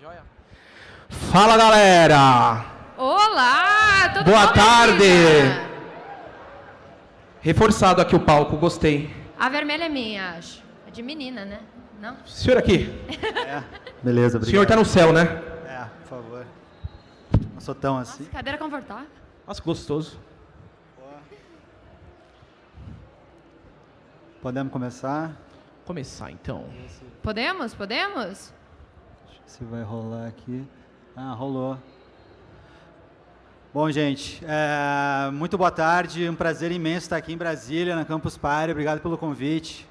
Joia. Fala, galera! Olá! Tudo Boa bom, tarde! Reforçado aqui o palco, gostei. A vermelha é minha, acho. É de menina, né? Não? Senhor aqui, Beleza, o obrigado. senhor tá no céu, né? É, por favor. Não sou tão assim. Nossa, cadeira confortável. Nossa, que gostoso. Podemos começar? Começar, então. Podemos? Podemos? Se vai rolar aqui. Ah, rolou. Bom, gente, é, muito boa tarde. Um prazer imenso estar aqui em Brasília, na Campus Party. Obrigado pelo convite.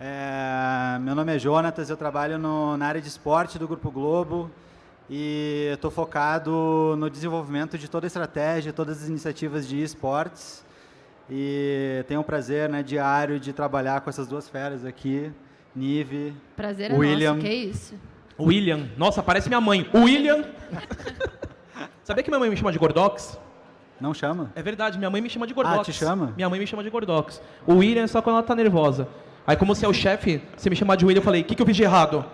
É, meu nome é Jonatas, eu trabalho no- na área de esporte do Grupo Globo e estou focado no desenvolvimento de toda a estratégia, todas as iniciativas de esportes. E tenho o prazer né, diário de trabalhar com essas duas feras aqui, Nive, Prazer é William. nosso. Que isso? William. Nossa, parece minha mãe. William. Sabia que minha mãe me chama de Gordox? não chama? É verdade, minha mãe me chama de Gordox. Ah, te chama? Minha mãe me chama de Gordox. O William é só quando ela tá nervosa. Aí, como você é o chefe, você me chamar de William, eu falei, o que, que eu fiz de errado?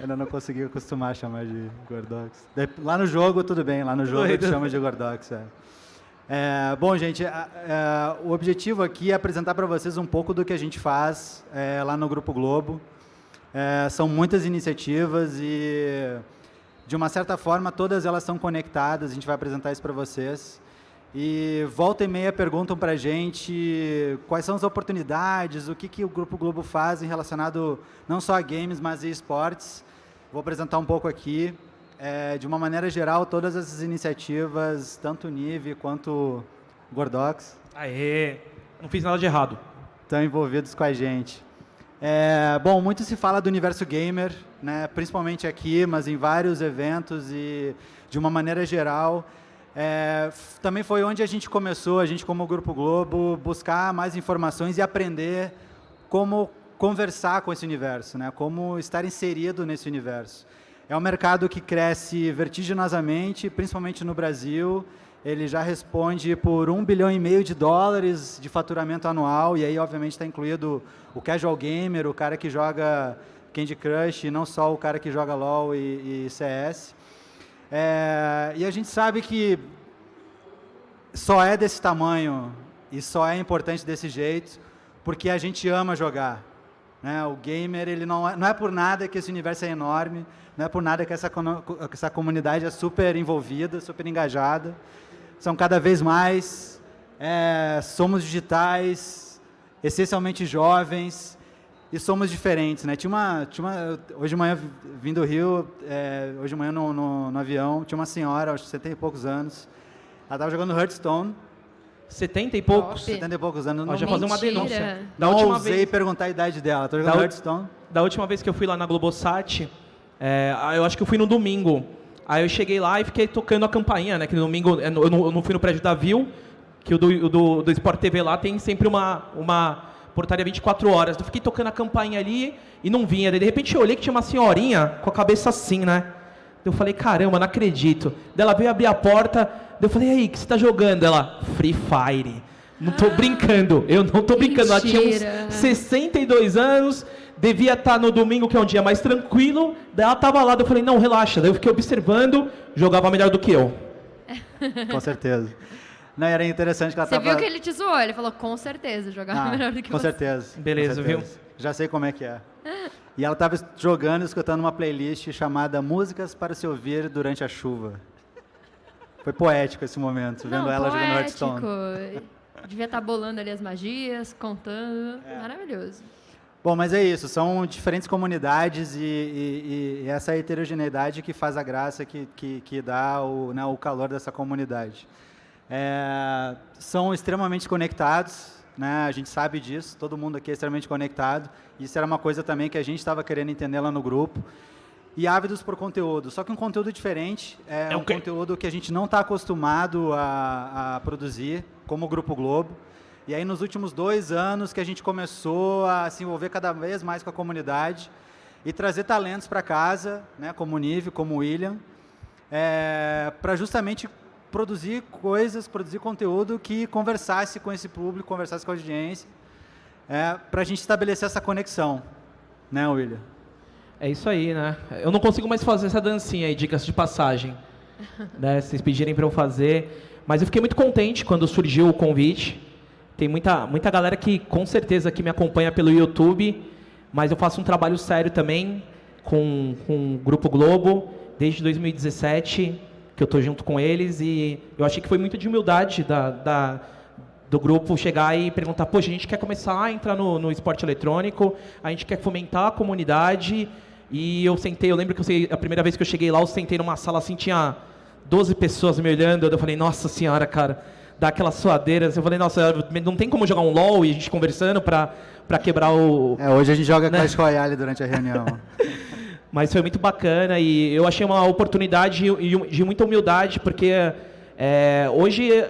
Ainda não consegui acostumar a chamar de Gordox. Lá no jogo, tudo bem. Lá no jogo eu te chamo de Gordox. É. É, bom, gente, a- é, o objetivo aqui é apresentar para vocês um pouco do que a gente faz é, lá no Grupo Globo. É, são muitas iniciativas e, de uma certa forma, todas elas estão conectadas. A gente vai apresentar isso para vocês. E volta e meia perguntam para a gente quais são as oportunidades, o que, que o Grupo Globo faz em relacionado não só a games, mas a esportes. Vou apresentar um pouco aqui. É, de uma maneira geral, todas essas iniciativas, tanto o Nive quanto o Gordox, Aê, não fiz nada de errado. estão envolvidos com a gente. É, bom, muito se fala do universo gamer, né, principalmente aqui, mas em vários eventos e de uma maneira geral. É, também foi onde a gente começou, a gente como Grupo Globo, buscar mais informações e aprender como conversar com esse universo, né, como estar inserido nesse universo. É um mercado que cresce vertiginosamente, principalmente no Brasil. Ele já responde por um bilhão e meio de dólares de faturamento anual, e aí, obviamente, está incluído o casual gamer, o cara que joga Candy Crush, e não só o cara que joga LoL e, e CS. É, e a gente sabe que só é desse tamanho e só é importante desse jeito porque a gente ama jogar. Né? O gamer, ele não é, não é por nada que esse universo é enorme, não é por nada que essa, que essa comunidade é super envolvida, super engajada. São cada vez mais, é, somos digitais, essencialmente jovens, e somos diferentes. Né? Tinha uma, tinha uma, hoje de manhã, vindo do Rio, é, hoje de manhã no, no, no avião, tinha uma senhora, acho que 70 e poucos anos, ela estava jogando Hearthstone, 70 e poucos. Top. 70 e poucos anos. Não- já fazer uma denúncia. Da não última, ousei vez, perguntar a idade dela. Tô jogando Da Hearthstone. da última vez que eu fui lá na Globosat, é, eu acho que eu fui no domingo. Aí eu cheguei lá e fiquei tocando a campainha, né? Que no domingo é, eu não, eu não fui no prédio da Viu, que o do, do, do Sport TV lá tem sempre uma, uma portaria 24 horas. Eu fiquei tocando a campainha ali e não vinha. Daí, de repente eu olhei que tinha uma senhorinha com a cabeça assim, né? Eu falei, caramba, não acredito. Daí ela veio abrir a porta, daí eu falei, e aí, o que você tá jogando? Ela, Free Fire. Não tô brincando, eu não tô brincando. Ela tinha uns 62 anos, devia estar no domingo, que é um dia mais tranquilo. Daí ela tava lá, daí eu falei, não, relaxa. Daí eu fiquei observando, jogava melhor do que eu. Com certeza. Não, era interessante que ela Você tava... viu que ele te zoou? Ele falou, com certeza, jogava Ah, melhor do que com você. certeza. Beleza, com certeza. Já sei como é que é. E ela estava jogando escutando uma playlist chamada Músicas para se ouvir durante a chuva. Foi poético esse momento, vendo Não, ela jogando poético. Hearthstone. Devia estar bolando ali as magias, contando. É. Maravilhoso. Bom, mas é isso, são diferentes comunidades e, e- e essa heterogeneidade que faz a graça, que, que, que dá o, né, o calor dessa comunidade. É, são extremamente conectados, né, a gente sabe disso, todo mundo aqui é extremamente conectado. Isso era uma coisa também que a gente estava querendo entender lá no grupo. E ávidos por conteúdo, só que um conteúdo diferente, é, É um conteúdo que a gente não está acostumado a, a produzir, como o Grupo Globo. E aí, nos últimos dois anos, que a gente começou a se envolver cada vez mais com a comunidade e trazer talentos para casa, né, como o Nive, como o William, para justamente produzir coisas, produzir conteúdo que conversasse com esse público, conversasse com a audiência, para a gente estabelecer essa conexão, né, William? É isso aí, né? Eu não consigo mais fazer essa dancinha aí, dicas de passagem. né? Vocês pedirem para eu fazer. Mas eu fiquei muito contente quando surgiu o convite. Tem muita, muita galera que com certeza que me acompanha pelo YouTube, mas eu faço um trabalho sério também com, com o Grupo Globo desde 2017, que eu estou junto com eles, e eu achei que foi muito de humildade da, da do grupo chegar e perguntar, poxa, a gente quer começar a entrar no, no esporte eletrônico, a gente quer fomentar a comunidade, e eu sentei, eu lembro que eu sei, a primeira vez que eu cheguei lá, eu sentei numa sala assim, tinha 12 pessoas me olhando, eu falei, nossa senhora, cara, dá aquelas suadeiras, eu falei, nossa, não tem como jogar um LOL e a gente conversando para para quebrar o... É, hoje a gente joga né? Clash Royale durante a reunião. Mas foi muito bacana e eu achei uma oportunidade de muita humildade, porque é, hoje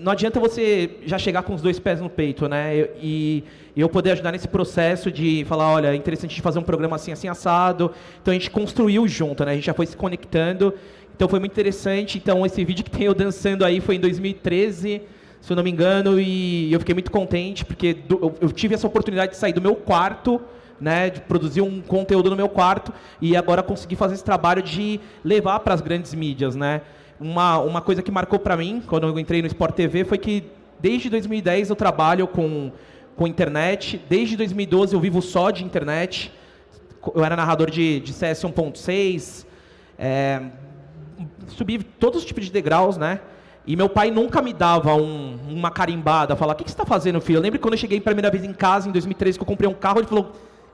não adianta você já chegar com os dois pés no peito, né? E, e eu poder ajudar nesse processo de falar, olha, é interessante fazer um programa assim, assim, assado. Então a gente construiu junto, né? A gente já foi se conectando. Então foi muito interessante. Então esse vídeo que tem eu dançando aí foi em 2013, se eu não me engano, e eu fiquei muito contente porque eu tive essa oportunidade de sair do meu quarto, né, de produzir um conteúdo no meu quarto e agora conseguir fazer esse trabalho de levar para as grandes mídias, né? uma, uma coisa que marcou para mim, quando eu entrei no Sport TV, foi que desde 2010 eu trabalho com, com internet, desde 2012 eu vivo só de internet, eu era narrador de, de CS 1.6, é, subi todos os tipos de degraus, né? E meu pai nunca me dava um, uma carimbada, falar, o que, que você está fazendo, filho? Eu lembro quando eu cheguei a primeira vez em casa, em 2013, que eu comprei um carro, ele falou,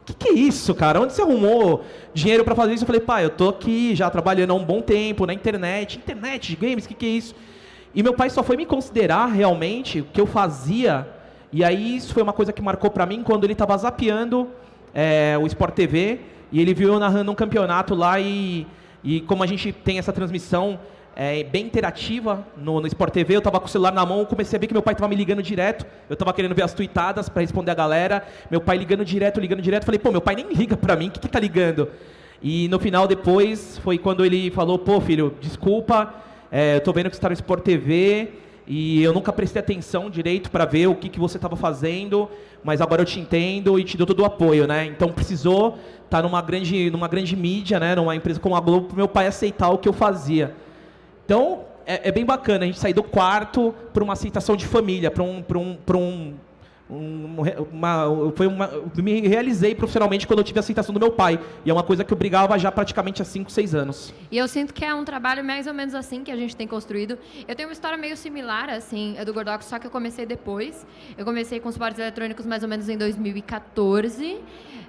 que, que é isso, cara? Onde você arrumou dinheiro para fazer isso? Eu falei, pai, eu tô aqui já trabalhando há um bom tempo na internet. Internet games, o que, que é isso? E meu pai só foi me considerar realmente o que eu fazia. E aí isso foi uma coisa que marcou para mim quando ele estava zapeando é, o Sport TV e ele viu eu narrando um campeonato lá e, e como a gente tem essa transmissão é, bem interativa no, no Sport TV. Eu estava com o celular na mão, comecei a ver que meu pai estava me ligando direto. Eu estava querendo ver as tweetadas para responder a galera. Meu pai ligando direto, ligando direto. Falei, pô, meu pai nem liga para mim, o que, que tá ligando? E no final, depois, foi quando ele falou, pô, filho, desculpa, é, eu tô vendo que você está no Sport TV e eu nunca prestei atenção direito para ver o que, que você estava fazendo, mas agora eu te entendo e te dou todo o apoio, né? Então precisou estar tá numa grande, numa grande mídia, né? Numa empresa como a Globo, para meu pai aceitar o que eu fazia. Então, é, é, bem bacana a gente sair do quarto para uma aceitação de família, para um, um, um, um, uma, foi uma, me realizei profissionalmente quando eu tive a aceitação do meu pai. E é uma coisa que eu brigava já praticamente há 5, 6 anos. E eu sinto que é um trabalho mais ou menos assim que a gente tem construído. Eu tenho uma história meio similar, assim, do Gordox, só que eu comecei depois. Eu comecei com os esportes eletrônicos mais ou menos em 2014.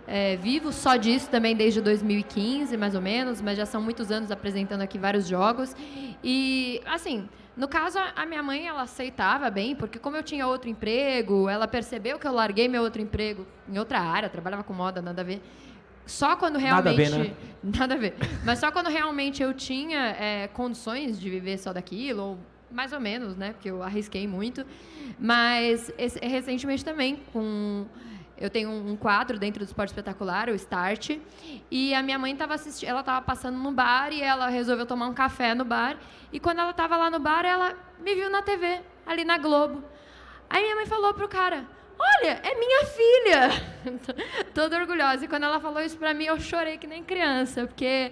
É, vivo só disso também desde 2015, mais ou menos, mas já são muitos anos apresentando aqui vários jogos. E, assim, no caso, a minha mãe, ela aceitava bem, porque como eu tinha outro emprego, ela percebeu que eu larguei meu outro emprego em outra área, trabalhava com moda, nada a ver. Só quando realmente... Nada a ver, né? Nada a ver. Mas só quando realmente eu tinha é, condições de viver só daquilo, ou mais ou menos, né? Porque eu arrisquei muito. Mas esse, recentemente também, com eu tenho um quadro dentro do Esporte Espetacular, o Start, e a minha mãe estava assistindo, ela estava passando no bar e ela resolveu tomar um café no bar. E quando ela estava lá no bar, ela me viu na TV, ali na Globo. Aí minha mãe falou pro cara: Olha, é minha filha! Toda orgulhosa. E quando ela falou isso pra mim, eu chorei que nem criança, porque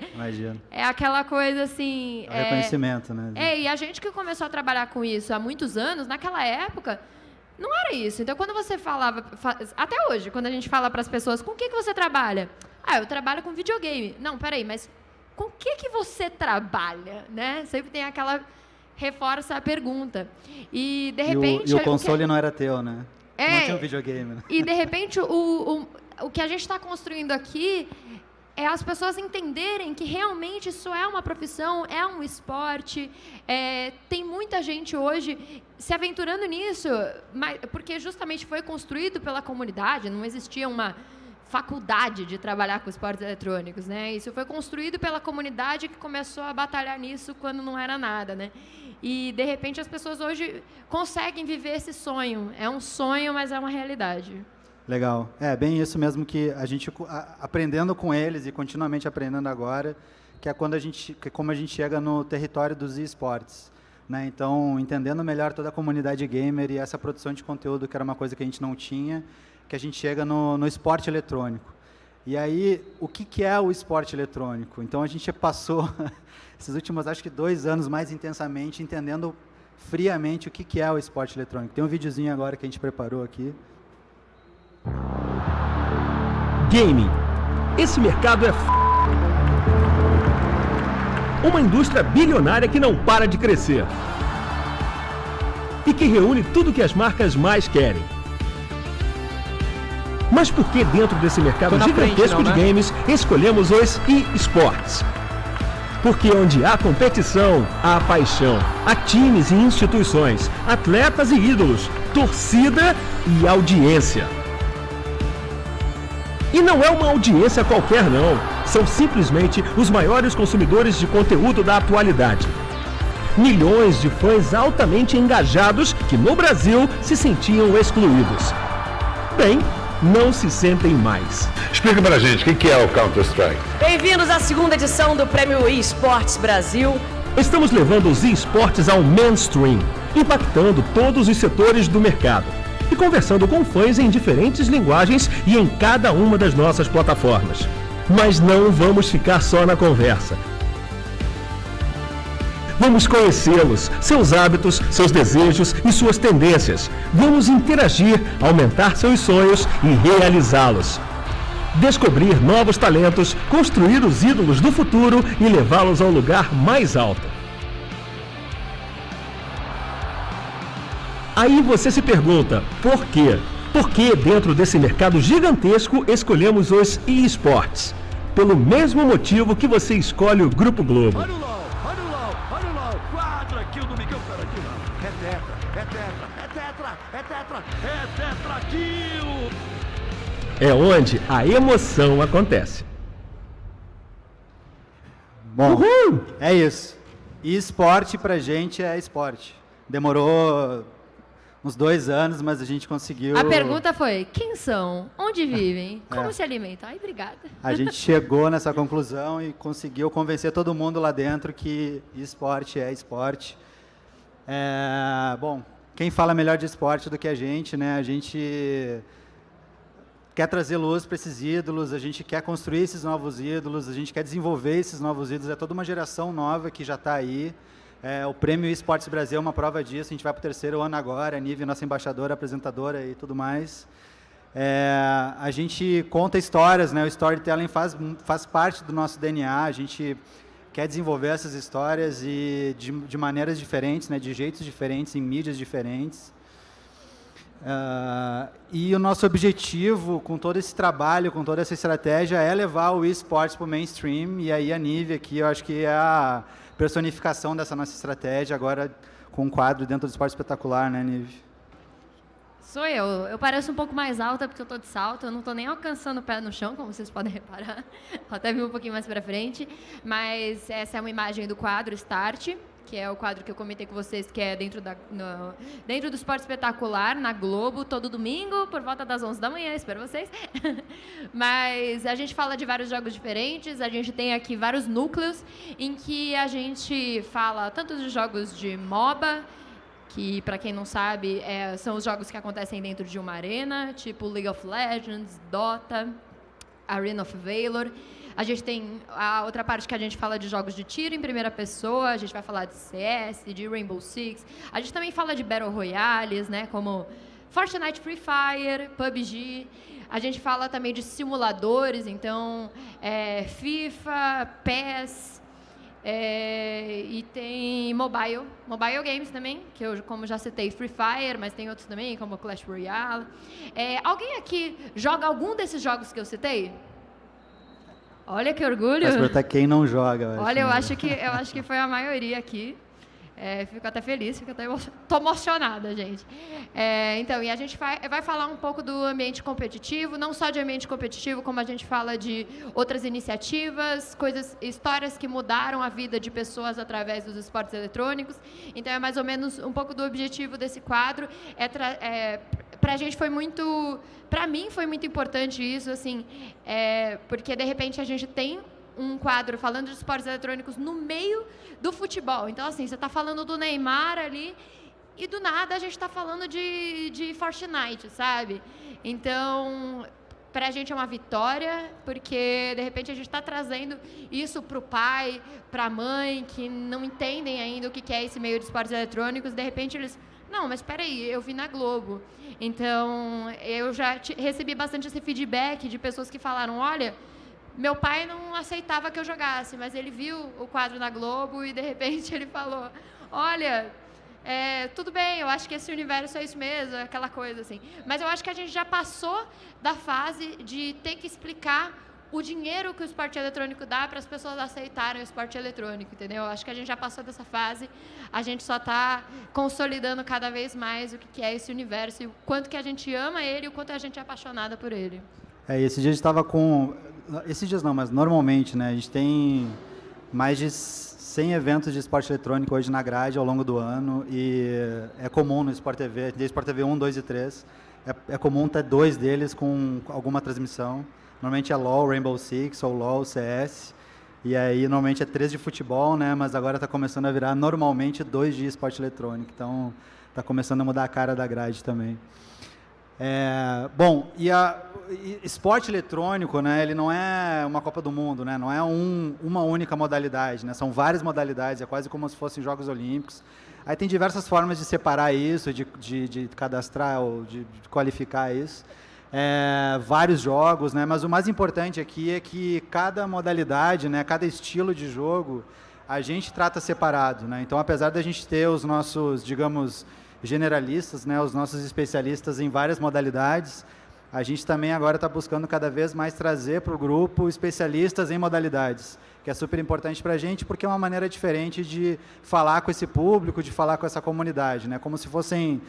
é aquela coisa assim. É, é reconhecimento, né? É, e a gente que começou a trabalhar com isso há muitos anos, naquela época, não era isso. Então, quando você falava, até hoje, quando a gente fala para as pessoas, com o que, que você trabalha? Ah, eu trabalho com videogame. Não, peraí, mas com o que, que você trabalha? Né? Sempre tem aquela reforça a pergunta. E, de repente... E o, e o console o que... não era teu, né? É, não tinha um videogame. Né? E, de repente, o, o, o que a gente está construindo aqui é as pessoas entenderem que realmente isso é uma profissão, é um esporte. É, tem muita gente hoje se aventurando nisso, mas, porque justamente foi construído pela comunidade, não existia uma faculdade de trabalhar com esportes eletrônicos, né? Isso foi construído pela comunidade que começou a batalhar nisso quando não era nada, né? E de repente as pessoas hoje conseguem viver esse sonho. É um sonho, mas é uma realidade. Legal. É bem isso mesmo que a gente aprendendo com eles e continuamente aprendendo agora, que é quando a gente, que é como a gente chega no território dos esportes. Né? Então, entendendo melhor toda a comunidade gamer e essa produção de conteúdo, que era uma coisa que a gente não tinha, que a gente chega no, no esporte eletrônico. E aí, o que, que é o esporte eletrônico? Então, a gente passou esses últimos, acho que dois anos mais intensamente, entendendo friamente o que, que é o esporte eletrônico. Tem um videozinho agora que a gente preparou aqui. Gaming. Esse mercado é f... uma indústria bilionária que não para de crescer e que reúne tudo que as marcas mais querem. Mas por que dentro desse mercado gigantesco não, né? de games escolhemos os e-sports? Porque onde há competição, há paixão, há times e instituições, atletas e ídolos, torcida e audiência. E não é uma audiência qualquer não, são simplesmente os maiores consumidores de conteúdo da atualidade. Milhões de fãs altamente engajados que no Brasil se sentiam excluídos. Bem, não se sentem mais. Explica pra gente, o que é o Counter-Strike? Bem-vindos à segunda edição do Prêmio eSports Brasil. Estamos levando os esportes ao mainstream, impactando todos os setores do mercado e conversando com fãs em diferentes linguagens e em cada uma das nossas plataformas. Mas não vamos ficar só na conversa. Vamos conhecê-los, seus hábitos, seus desejos e suas tendências. Vamos interagir, aumentar seus sonhos e realizá-los. Descobrir novos talentos, construir os ídolos do futuro e levá-los ao lugar mais alto. Aí você se pergunta, por quê? Por que dentro desse mercado gigantesco escolhemos os eSports? Pelo mesmo motivo que você escolhe o Grupo Globo. é onde a emoção acontece. Bom, Uhul! é isso. E esporte pra gente é esporte. Demorou uns dois anos, mas a gente conseguiu. A pergunta foi: quem são? Onde vivem? É. Como é. se alimentam? Ai, obrigada. A gente chegou nessa conclusão e conseguiu convencer todo mundo lá dentro que esporte é esporte. É, bom, quem fala melhor de esporte do que a gente, né? A gente quer trazer luz para esses ídolos, a gente quer construir esses novos ídolos, a gente quer desenvolver esses novos ídolos. É toda uma geração nova que já está aí. É, o Prêmio Esportes Brasil é uma prova disso. A gente vai para o terceiro ano agora, a Nive, nossa embaixadora, apresentadora e tudo mais. É, a gente conta histórias, né? o storytelling faz, faz parte do nosso DNA. A gente quer desenvolver essas histórias e de, de maneiras diferentes, né? de jeitos diferentes, em mídias diferentes. Uh, e o nosso objetivo com todo esse trabalho, com toda essa estratégia, é levar o esportes para o mainstream. E aí a Nive aqui, eu acho que é a personificação dessa nossa estratégia, agora com um quadro dentro do esporte espetacular, né, Nive? Sou eu. Eu pareço um pouco mais alta porque eu estou de salto. Eu não estou nem alcançando o pé no chão, como vocês podem reparar. até vir um pouquinho mais para frente. Mas essa é uma imagem do quadro Start que é o quadro que eu comentei com vocês, que é dentro, da, no, dentro do Esporte Espetacular, na Globo, todo domingo, por volta das 11 da manhã, espero vocês. Mas a gente fala de vários jogos diferentes, a gente tem aqui vários núcleos em que a gente fala tanto de jogos de MOBA, que, para quem não sabe, é, são os jogos que acontecem dentro de uma arena, tipo League of Legends, Dota, Arena of Valor. A gente tem a outra parte que a gente fala de jogos de tiro em primeira pessoa, a gente vai falar de CS, de Rainbow Six. A gente também fala de Battle Royales, né, como Fortnite Free Fire, PUBG. A gente fala também de simuladores, então é, FIFA, PES, é, e tem mobile, mobile games também, que eu, como já citei, Free Fire, mas tem outros também, como Clash Royale. É, alguém aqui joga algum desses jogos que eu citei? Olha que orgulho. Mas perguntar quem não joga. Eu Olha, eu acho, que, eu acho que foi a maioria aqui. É, fico até feliz, fico até tô emocionada, gente. É, então, e a gente vai, vai falar um pouco do ambiente competitivo, não só de ambiente competitivo, como a gente fala de outras iniciativas, coisas, histórias que mudaram a vida de pessoas através dos esportes eletrônicos. Então, é mais ou menos um pouco do objetivo desse quadro. É, é para a gente foi muito, para mim foi muito importante isso, assim, é, porque de repente a gente tem um quadro falando de esportes eletrônicos no meio do futebol. Então, assim, você está falando do Neymar ali e do nada a gente está falando de, de Fortnite, sabe? Então, para a gente é uma vitória, porque de repente a gente está trazendo isso para o pai, para a mãe, que não entendem ainda o que é esse meio de esportes eletrônicos, de repente eles. Não, mas espera aí, eu vi na Globo. Então, eu já recebi bastante esse feedback de pessoas que falaram: olha, meu pai não aceitava que eu jogasse, mas ele viu o quadro na Globo e de repente ele falou: olha é, tudo bem, eu acho que esse universo é isso mesmo, aquela coisa assim. Mas eu acho que a gente já passou da fase de ter que explicar o dinheiro que o esporte eletrônico dá para as pessoas aceitarem o esporte eletrônico, entendeu? Eu acho que a gente já passou dessa fase, a gente só está consolidando cada vez mais o que é esse universo e o quanto que a gente ama ele e o quanto a gente é apaixonada por ele. É, esse dia a gente estava com... Esses dias não, mas normalmente, né? A gente tem mais de 100 eventos de esporte eletrônico hoje na grade ao longo do ano e é comum no Sport TV, de Sport TV 1, 2 e 3, é, é comum ter dois deles com alguma transmissão. Normalmente é LoL, Rainbow Six ou LoL, CS. E aí normalmente é três de futebol, né? Mas agora está começando a virar normalmente dois de esporte eletrônico. Então está começando a mudar a cara da grade também. É, bom, e a e esporte eletrônico, né, ele não é uma Copa do Mundo, né, não é um, uma única modalidade, né, são várias modalidades, é quase como se fossem Jogos Olímpicos. Aí tem diversas formas de separar isso, de, de, de cadastrar ou de, de qualificar isso. É, vários jogos, né, mas o mais importante aqui é que cada modalidade, né, cada estilo de jogo, a gente trata separado. Né? Então, apesar da gente ter os nossos, digamos, generalistas, né, os nossos especialistas em várias modalidades, a gente também agora está buscando cada vez mais trazer para o grupo especialistas em modalidades, que é super importante para a gente, porque é uma maneira diferente de falar com esse público, de falar com essa comunidade, né? como se fossem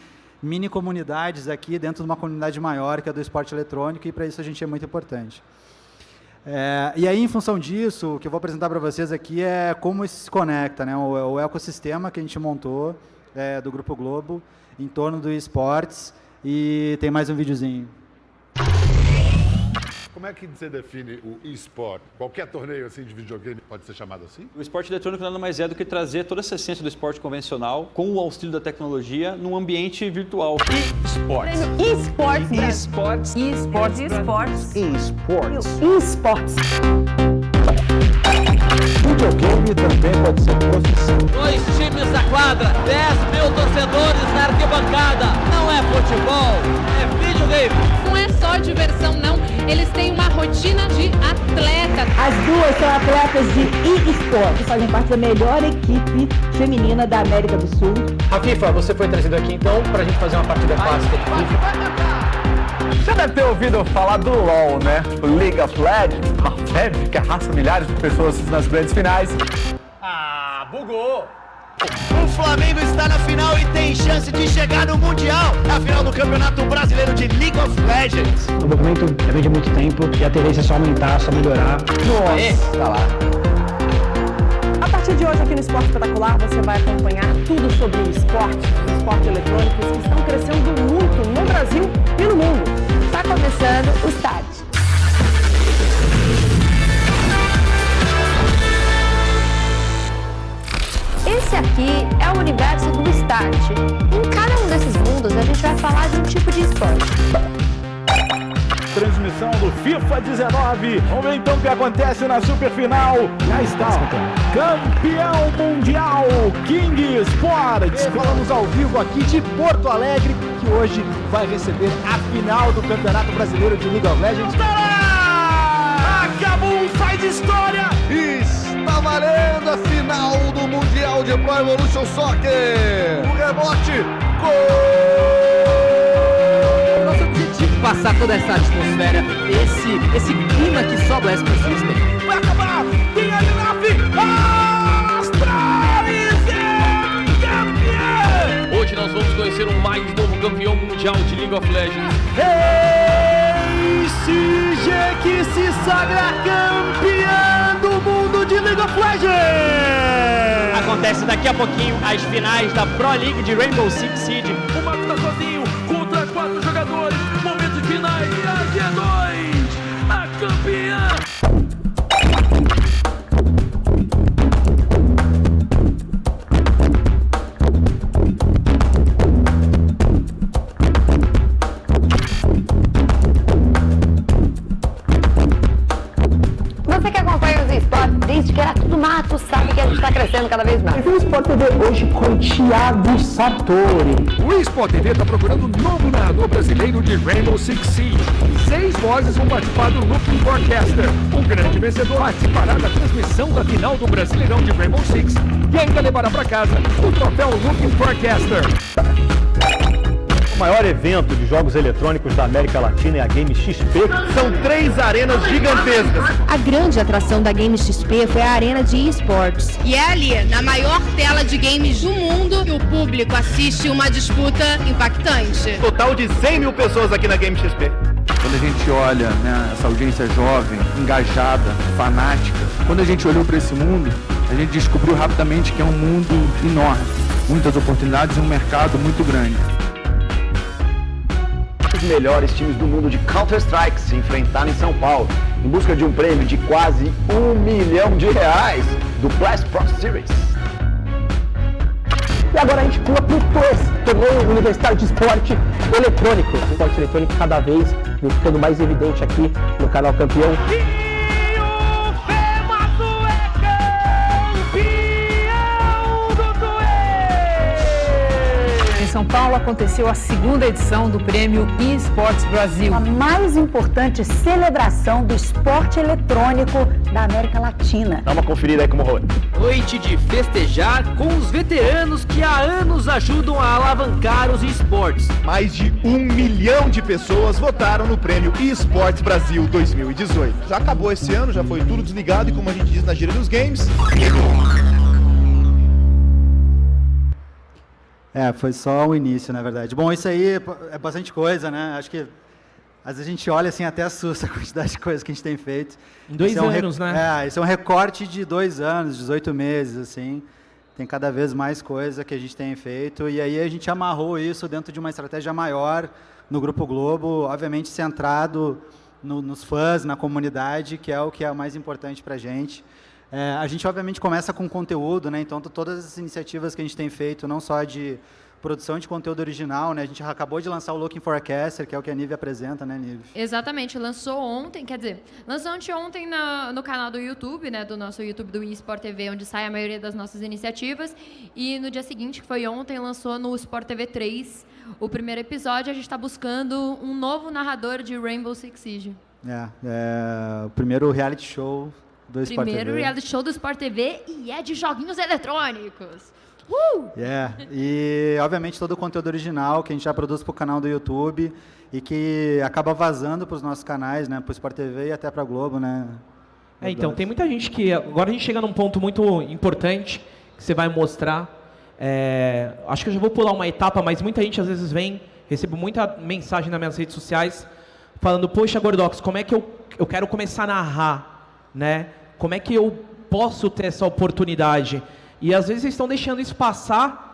mini comunidades aqui dentro de uma comunidade maior, que é do esporte eletrônico, e para isso a gente é muito importante. É, e aí, em função disso, o que eu vou apresentar para vocês aqui é como isso se conecta, né? o, o ecossistema que a gente montou é, do Grupo Globo em torno do esportes, e tem mais um videozinho. Como é que você define o e-sport? Qualquer torneio assim de videogame pode ser chamado assim? O esporte eletrônico nada mais é do que trazer toda essa essência do esporte convencional com o auxílio da tecnologia num ambiente virtual. E-sports. E-sports. E-sports. E-sports. E-sports. E-sports. E-sports. Videogame também pode ser profissão. Dois times na quadra, 10 mil torcedores na arquibancada. Não é futebol, é videogame. Não é só diversão, não. Eles têm uma rotina de atleta. As duas são atletas de e-sport, fazem parte da melhor equipe feminina da América do Sul. Rafifa, você foi trazido aqui então para a gente fazer uma partida clássica de FIFA. Você deve ter ouvido falar do LoL, né? O League of Legends, uma febre que arrasta milhares de pessoas nas grandes finais. Ah, bugou! O Flamengo está na final e tem chance de chegar no Mundial. É a final do Campeonato Brasileiro de League of Legends. O documento já vem de muito tempo e a tendência é só aumentar, só melhorar. Nossa, tá lá. A partir de hoje aqui no Esporte Espetacular você vai acompanhar tudo sobre esporte, esportes eletrônicos que estão crescendo muito no Brasil e no mundo. Está começando o Start. Esse aqui é o universo do Start. Em cada um desses mundos, a gente vai falar de um tipo de esporte. Transmissão do FIFA 19. Vamos ver então o que acontece na superfinal. Já está, campeão mundial King Sports. Falamos ao vivo aqui de Porto Alegre, que hoje vai receber a final do Campeonato Brasileiro de League of Legends. Acabou, faz história! Está valendo a final do Mundial de Pro Evolution Soccer! O rebote, gol! Nosso objetivo é passar toda essa atmosfera, esse, esse clima que só Blast System. Vai acabar! Tem ali na Astralis é campeão! Hoje nós vamos conhecer o mais novo campeão mundial de League of Legends. Hey, que se sagra campeão do mundo de League of Legends! Acontece daqui a pouquinho as finais da Pro League de Rainbow Six Siege. O Marco tá sozinho contra quatro jogadores. Momentos finais e a G2, hoje com Thiago Sartori. O Sport TV está procurando um novo narrador brasileiro de Rainbow Six Siege. Seis vozes vão participar do Looking Forecaster. O grande vencedor participará da transmissão da final do Brasileirão de Rainbow Six e ainda levará para casa o troféu Looking Forecaster. O maior evento de jogos eletrônicos da América Latina é a Game XP. São três arenas gigantescas. A grande atração da Game XP foi a arena de esportes. E é ali, na maior tela de games do mundo, que o público assiste uma disputa impactante. Total de 100 mil pessoas aqui na Game XP. Quando a gente olha né, essa audiência jovem, engajada, fanática, quando a gente olhou para esse mundo, a gente descobriu rapidamente que é um mundo enorme, muitas oportunidades e um mercado muito grande. Os melhores times do mundo de Counter-Strike se enfrentaram em São Paulo, em busca de um prêmio de quase um milhão de reais do Blast Pro Series. E agora a gente pula pro TOES, Torneio Universitário de Esporte Eletrônico. O esporte eletrônico cada vez ficando mais evidente aqui no canal Campeão. São Paulo aconteceu a segunda edição do Prêmio eSports Brasil. A mais importante celebração do esporte eletrônico da América Latina. Dá uma conferida aí como rolou. Noite de festejar com os veteranos que há anos ajudam a alavancar os esportes. Mais de um milhão de pessoas votaram no prêmio eSports Brasil 2018. Já acabou esse ano, já foi tudo desligado e como a gente diz na gíria dos games, É, foi só o início, na verdade. Bom, isso aí é bastante coisa, né? Acho que às vezes a gente olha assim até assusta a quantidade de coisas que a gente tem feito. Em dois Esse é um anos, né? É, esse é um recorte de dois anos, 18 meses, assim. Tem cada vez mais coisa que a gente tem feito. E aí a gente amarrou isso dentro de uma estratégia maior no Grupo Globo, obviamente centrado no- nos fãs, na comunidade, que é o que é mais importante para a gente. É, a gente, obviamente, começa com conteúdo, né? Então, todas as iniciativas que a gente tem feito, não só de produção de conteúdo original, né? A gente acabou de lançar o Looking Forecaster, que é o que a Nive apresenta, né, Nive? Exatamente, lançou ontem, quer dizer, lançou anteontem na, no canal do YouTube, né, do nosso YouTube do eSport TV, onde sai a maioria das nossas iniciativas, e no dia seguinte, que foi ontem, lançou no Sport TV 3 o primeiro episódio, a gente está buscando um novo narrador de Rainbow Six Siege. É, é o primeiro reality show do Sport Primeiro TV. reality show do Sport TV e é de joguinhos eletrônicos. Uh! É, e obviamente todo o conteúdo original que a gente já produz para o canal do YouTube e que acaba vazando para os nossos canais, né, para o Sport TV e até para a Globo, né? É, então, tem muita gente que. Agora a gente chega num ponto muito importante que você vai mostrar. É, acho que eu já vou pular uma etapa, mas muita gente às vezes vem, recebo muita mensagem nas minhas redes sociais falando, poxa, Gordox, como é que eu, eu quero começar a narrar? Né? Como é que eu posso ter essa oportunidade? E às vezes estão deixando isso passar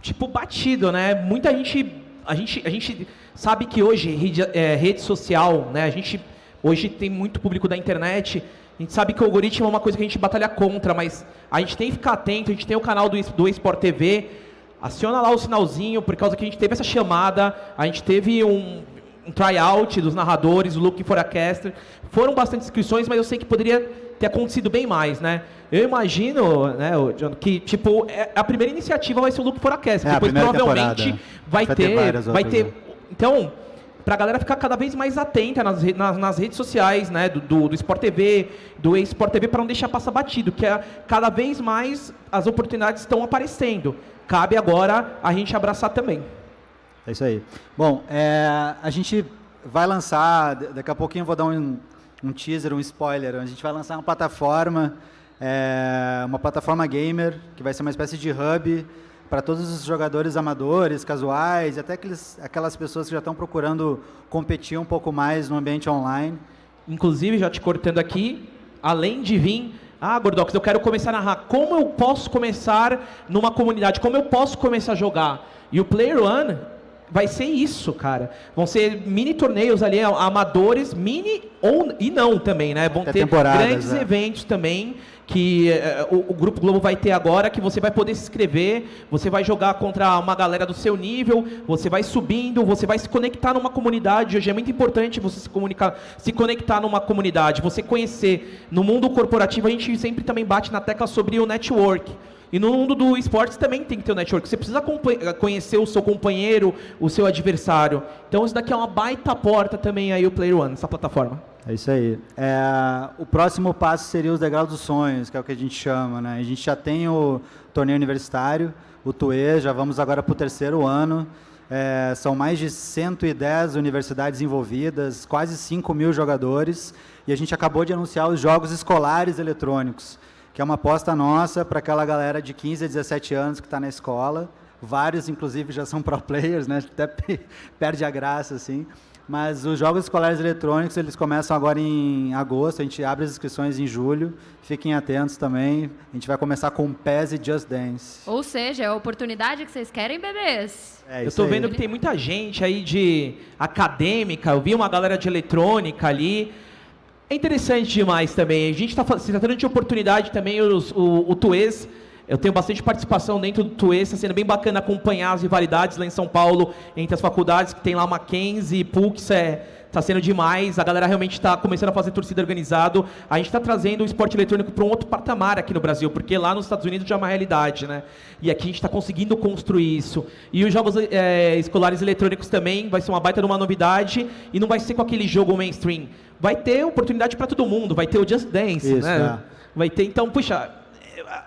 tipo batido, né? Muita gente, a gente, a gente sabe que hoje rede, é, rede social, né? A gente hoje tem muito público da internet. A gente sabe que o algoritmo é uma coisa que a gente batalha contra, mas a gente tem que ficar atento. A gente tem o canal do, do Esport TV. Aciona lá o sinalzinho, por causa que a gente teve essa chamada, a gente teve um, um tryout dos narradores, o Looking Forecaster. Foram bastante inscrições, mas eu sei que poderia ter acontecido bem mais, né? Eu imagino, né, John, que tipo é- a primeira iniciativa vai ser o Looking Forecaster. É, Depois provavelmente vai, Vai ter ter, vai ter. né? Então, para a galera ficar cada vez mais atenta nas, nas, nas redes sociais, né, do, do, do Sport TV, do Sport TV, para não deixar passar batido, que é, cada vez mais as oportunidades estão aparecendo. Cabe agora a gente abraçar também. É isso aí. Bom, é, a gente vai lançar, daqui a pouquinho eu vou dar um, um teaser, um spoiler. A gente vai lançar uma plataforma, é, uma plataforma gamer, que vai ser uma espécie de hub para todos os jogadores amadores, casuais, até aqueles, aquelas pessoas que já estão procurando competir um pouco mais no ambiente online. Inclusive, já te cortando aqui, além de vir, ah, Gordox, eu quero começar a narrar. Como eu posso começar numa comunidade? Como eu posso começar a jogar? E o Player One vai ser isso, cara. Vão ser mini torneios ali, amadores, mini ou e não também, né? Vão Até ter grandes é. eventos também que é, o, o, Grupo Globo vai ter agora, que você vai poder se inscrever, você vai jogar contra uma galera do seu nível, você vai subindo, você vai se conectar numa comunidade. Hoje é muito importante você se comunicar, se conectar numa comunidade, você conhecer. No mundo corporativo, a gente sempre também bate na tecla sobre o network. E no mundo do esportes também tem que ter o network. Você precisa conhecer o seu companheiro, o seu adversário. Então isso daqui é uma baita porta também aí o Player One, essa plataforma. É isso aí. É, o próximo passo seria os degraus dos sonhos, que é o que a gente chama. Né? A gente já tem o torneio universitário, o TUE, já vamos agora para o terceiro ano. É, são mais de 110 universidades envolvidas, quase 5 mil jogadores. E a gente acabou de anunciar os jogos escolares eletrônicos que é uma aposta nossa para aquela galera de 15 a 17 anos que está na escola. Vários, inclusive, já são pro players, né? até perde a graça, assim. Mas os jogos escolares eletrônicos, eles começam agora em agosto, a gente abre as inscrições em julho. Fiquem atentos também. A gente vai começar com PES e Just Dance. Ou seja, é a oportunidade que vocês querem, bebês. É, eu estou vendo que tem muita gente aí de acadêmica, eu vi uma galera de eletrônica ali. É interessante demais também. A gente está se tratando de oportunidade também, os, o, o Tuês. Eu tenho bastante participação dentro do Tuês, está sendo bem bacana acompanhar as rivalidades lá em São Paulo, entre as faculdades, que tem lá Mackenzie, PUCS, é, está sendo demais. A galera realmente está começando a fazer torcida organizado. A gente está trazendo o esporte eletrônico para um outro patamar aqui no Brasil, porque lá nos Estados Unidos já é uma realidade, né? E aqui a gente está conseguindo construir isso. E os jogos é, escolares eletrônicos também vai ser uma baita de uma novidade e não vai ser com aquele jogo mainstream vai ter oportunidade para todo mundo, vai ter o Just Dance, Isso, né? É. Vai ter, então, puxa,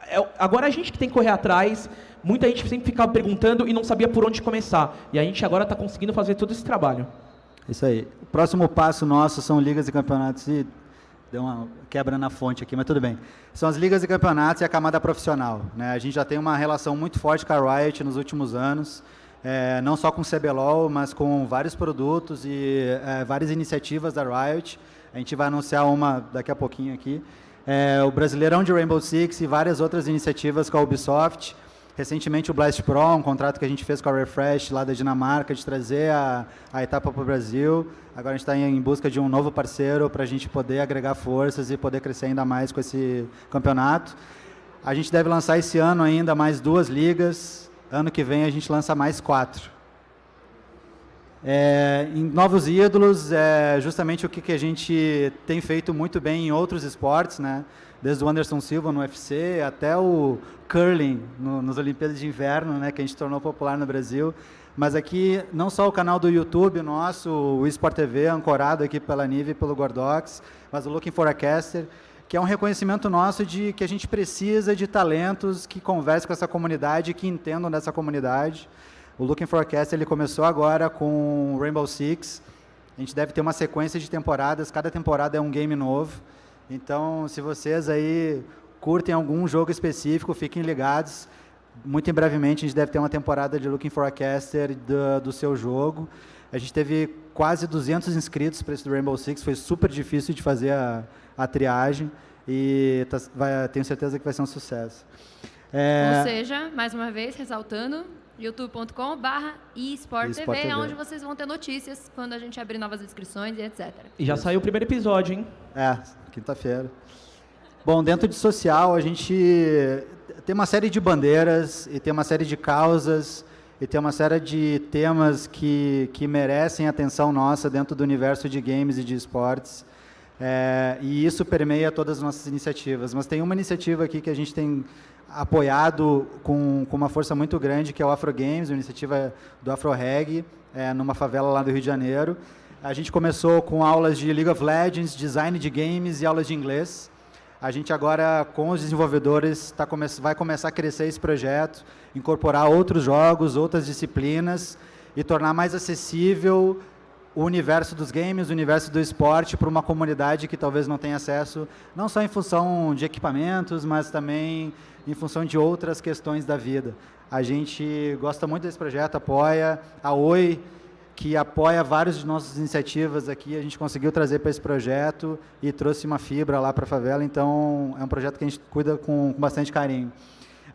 é, é, agora a gente que tem que correr atrás, muita gente sempre ficava perguntando e não sabia por onde começar. E a gente agora está conseguindo fazer todo esse trabalho. Isso aí. O próximo passo nosso são ligas e campeonatos e deu uma quebra na fonte aqui, mas tudo bem. São as ligas e campeonatos e a camada profissional. Né? A gente já tem uma relação muito forte com a Riot nos últimos anos é, não só com o CBLOL, mas com vários produtos e é, várias iniciativas da Riot. A gente vai anunciar uma daqui a pouquinho aqui. É, o Brasileirão de Rainbow Six e várias outras iniciativas com a Ubisoft. Recentemente o Blast Pro, um contrato que a gente fez com a Refresh lá da Dinamarca, de trazer a, a etapa para o Brasil. Agora a gente está em busca de um novo parceiro para a gente poder agregar forças e poder crescer ainda mais com esse campeonato. A gente deve lançar esse ano ainda mais duas ligas, Ano que vem a gente lança mais quatro. É, em Novos Ídolos, é justamente o que, que a gente tem feito muito bem em outros esportes, né? Desde o Anderson Silva no UFC até o curling no, nas Olimpíadas de Inverno, né? que a gente tornou popular no Brasil. Mas aqui, não só o canal do YouTube nosso, o Esport TV, ancorado aqui pela Nive e pelo Gordox, mas o Looking for a Caster, que é um reconhecimento nosso de que a gente precisa de talentos que conversem com essa comunidade, que entendam dessa comunidade. O Looking Forecast ele começou agora com Rainbow Six. A gente deve ter uma sequência de temporadas, cada temporada é um game novo. Então, se vocês aí curtem algum jogo específico, fiquem ligados. Muito em brevemente a gente deve ter uma temporada de Looking for a Caster do, do seu jogo. A gente teve quase 200 inscritos para esse do Rainbow Six, foi super difícil de fazer a, a triagem e tá, vai, tenho certeza que vai ser um sucesso. É... Ou seja, mais uma vez, ressaltando, youtube.com barra eSportTV, é onde vocês vão ter notícias quando a gente abrir novas inscrições e etc. E já saiu o primeiro episódio, hein? É, quinta-feira. Bom, dentro de social, a gente tem uma série de bandeiras e tem uma série de causas e tem uma série de temas que, que merecem atenção nossa dentro do universo de games e de esportes. É, e isso permeia todas as nossas iniciativas. Mas tem uma iniciativa aqui que a gente tem apoiado com, com uma força muito grande, que é o Afro Games, a iniciativa do Afro Reg, é, numa favela lá do Rio de Janeiro. A gente começou com aulas de League of Legends, design de games e aulas de inglês. A gente agora, com os desenvolvedores, tá come vai começar a crescer esse projeto, incorporar outros jogos, outras disciplinas e tornar mais acessível o universo dos games, o universo do esporte para uma comunidade que talvez não tenha acesso, não só em função de equipamentos, mas também em função de outras questões da vida. A gente gosta muito desse projeto, apoia. A Oi, que apoia várias de nossas iniciativas aqui, a gente conseguiu trazer para esse projeto e trouxe uma fibra lá para a favela, então é um projeto que a gente cuida com, com bastante carinho.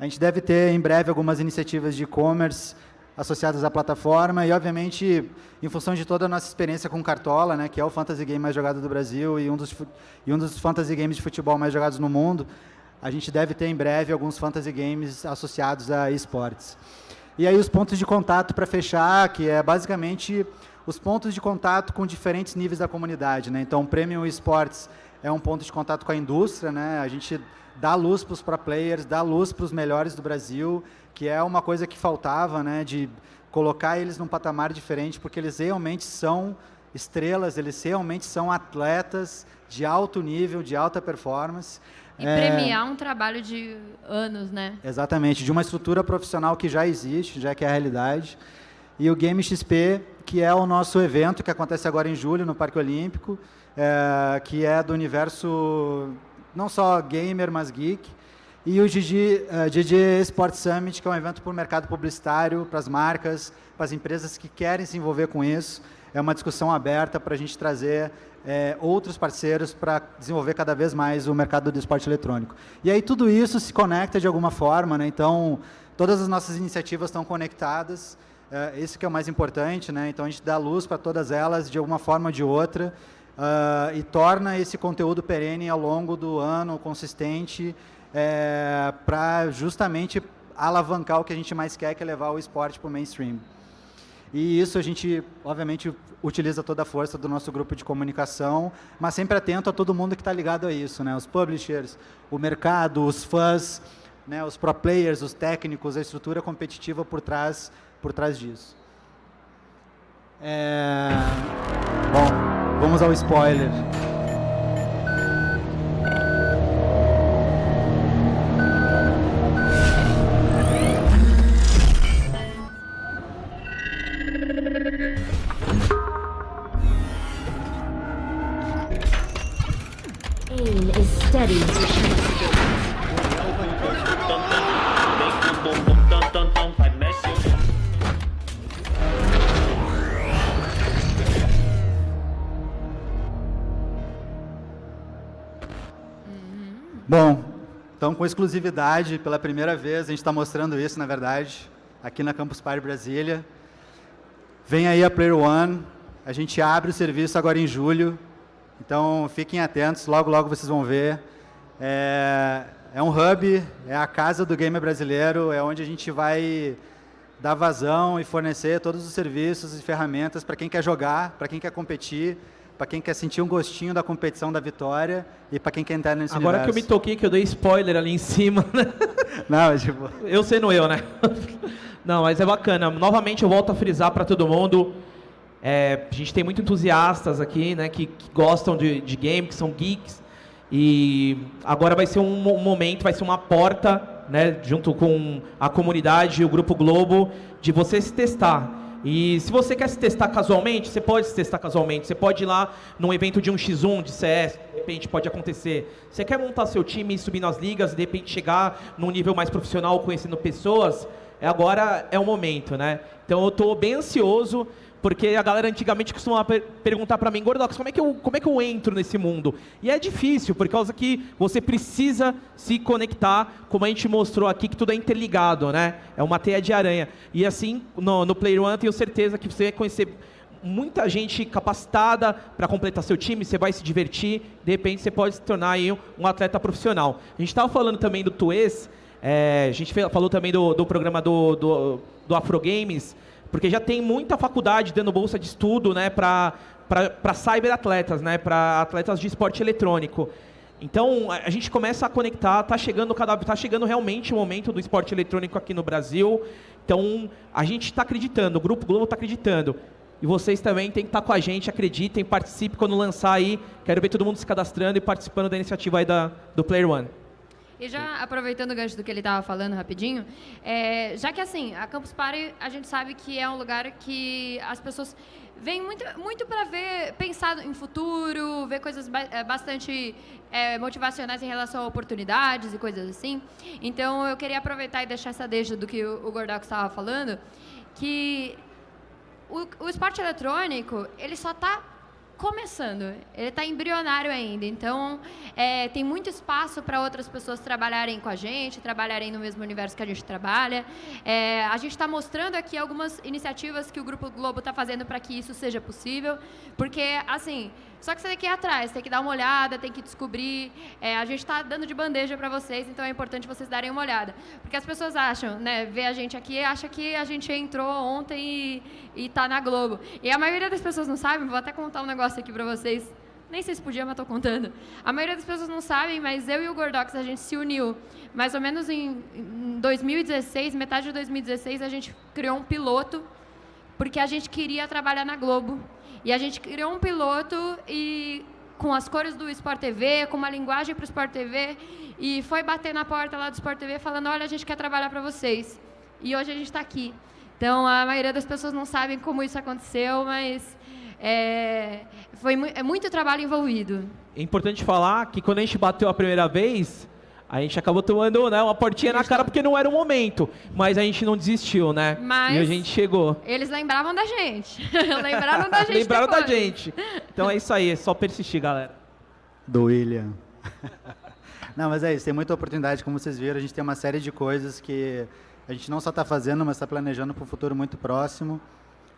A gente deve ter em breve algumas iniciativas de e-commerce, associadas à plataforma e, obviamente, em função de toda a nossa experiência com Cartola, né, que é o fantasy game mais jogado do Brasil e um dos, e um dos fantasy games de futebol mais jogados no mundo, a gente deve ter em breve alguns fantasy games associados a esportes. E aí os pontos de contato para fechar, que é basicamente os pontos de contato com diferentes níveis da comunidade. Né? Então, Premium Esports é um ponto de contato com a indústria, né? a gente dá luz para os pro players, dá luz para os melhores do Brasil, que é uma coisa que faltava, né? de colocar eles num patamar diferente, porque eles realmente são estrelas, eles realmente são atletas de alto nível, de alta performance. E é... premiar um trabalho de anos, né? Exatamente, de uma estrutura profissional que já existe, já que é a realidade. E o Game XP, que é o nosso evento que acontece agora em julho no Parque Olímpico, é, que é do universo não só gamer, mas geek. E o GG, uh, GG Sports Summit, que é um evento para o mercado publicitário, para as marcas, para as empresas que querem se envolver com isso. É uma discussão aberta para a gente trazer é, outros parceiros para desenvolver cada vez mais o mercado do esporte eletrônico. E aí tudo isso se conecta de alguma forma, né? então todas as nossas iniciativas estão conectadas, é, esse que é o mais importante, né? então a gente dá luz para todas elas de alguma forma ou de outra uh, e torna esse conteúdo perene ao longo do ano, consistente, é, para justamente alavancar o que a gente mais quer, que é levar o esporte para o mainstream. E isso a gente, obviamente, utiliza toda a força do nosso grupo de comunicação, mas sempre atento a todo mundo que está ligado a isso, né? Os publishers, o mercado, os fãs, né? os pro players, os técnicos, a estrutura competitiva por trás, por trás disso. É... Bom, vamos ao spoiler. Exclusividade, pela primeira vez, a gente está mostrando isso, na verdade, aqui na Campus Party Brasília. Vem aí a Player One, a gente abre o serviço agora em julho, então, fiquem atentos, logo, logo vocês vão ver. É, é um hub, é a casa do gamer brasileiro, é onde a gente vai dar vazão e fornecer todos os serviços e ferramentas para quem quer jogar, para quem quer competir, para quem quer sentir um gostinho da competição da vitória e para quem quer entrar nesse Agora universo. que eu me toquei, que eu dei spoiler ali em cima, né? Não, tipo... Eu sendo eu, né? Não, mas é bacana. Novamente eu volto a frisar para todo mundo, é, a gente tem muito entusiastas aqui, né, que, que gostam de, de game, que são geeks. E agora vai ser um, um, momento, vai ser uma porta, né, junto com a comunidade e o Grupo Globo, de você se testar. E se você quer se testar casualmente, você pode se testar casualmente. Você pode ir lá num evento de um x1 de CS, de repente pode acontecer. Você quer montar seu time e subir nas ligas, de repente chegar num nível mais profissional, conhecendo pessoas, é agora é o momento, né? Então eu estou bem ansioso. Porque a galera antigamente costumava per perguntar para mim, Gordox, como é, que eu, como é que eu entro nesse mundo? E é difícil, por causa que você precisa se conectar, como a gente mostrou aqui, que tudo é interligado, né? É uma teia de aranha. E assim, no, no Player One, tenho certeza que você vai conhecer muita gente capacitada para completar seu time, você vai se divertir, de repente você pode se tornar aí um atleta profissional. A gente estava falando também do Tuês, é, a gente falou também do, do programa do, do, do Afro Games, porque já tem muita faculdade dando bolsa de estudo né, para cyberatletas, né, para atletas de esporte eletrônico. Então, a gente começa a conectar, está chegando, tá chegando realmente o momento do esporte eletrônico aqui no Brasil. Então, a gente está acreditando, o Grupo Globo está acreditando. E vocês também têm que estar tá com a gente, acreditem, participem quando lançar aí. Quero ver todo mundo se cadastrando e participando da iniciativa aí da, do Player One. E já aproveitando o gancho do que ele estava falando rapidinho, é, já que assim, a Campus Party a gente sabe que é um lugar que as pessoas vêm muito, muito para ver, pensar em futuro, ver coisas é, bastante é, motivacionais em relação a oportunidades e coisas assim. Então eu queria aproveitar e deixar essa deixa do que o, o Gordox estava falando, que o, o esporte eletrônico, ele só está começando, ele está embrionário ainda. Então, é, tem muito espaço para outras pessoas trabalharem com a gente, trabalharem no mesmo universo que a gente trabalha. É, a gente está mostrando aqui algumas iniciativas que o Grupo Globo está fazendo para que isso seja possível, porque, assim, só que você tem que ir atrás, tem que dar uma olhada, tem que descobrir. É, a gente está dando de bandeja para vocês, então é importante vocês darem uma olhada. Porque as pessoas acham, né, vê a gente aqui, acha que a gente entrou ontem e está na Globo. E a maioria das pessoas não sabe, vou até contar um negócio aqui para vocês. Nem sei se podia, mas estou contando. A maioria das pessoas não sabem, mas eu e o Gordox, a gente se uniu. Mais ou menos em, em 2016, metade de 2016, a gente criou um piloto, porque a gente queria trabalhar na Globo. E a gente criou um piloto e com as cores do Sport TV, com uma linguagem para o Sport TV, e foi bater na porta lá do Sport TV falando, olha, a gente quer trabalhar para vocês. E hoje a gente está aqui. Então, a maioria das pessoas não sabem como isso aconteceu, mas é, foi é muito trabalho envolvido. É importante falar que quando a gente bateu a primeira vez, a gente acabou tomando né, uma portinha na cara porque não era o momento. Mas a gente não desistiu, né? Mas e a gente chegou. Eles lembravam da gente. lembraram da gente. lembraram depois. da gente. Então é isso aí, é só persistir, galera. Do William. não, mas é isso, tem muita oportunidade, como vocês viram, a gente tem uma série de coisas que a gente não só está fazendo, mas está planejando para um futuro muito próximo.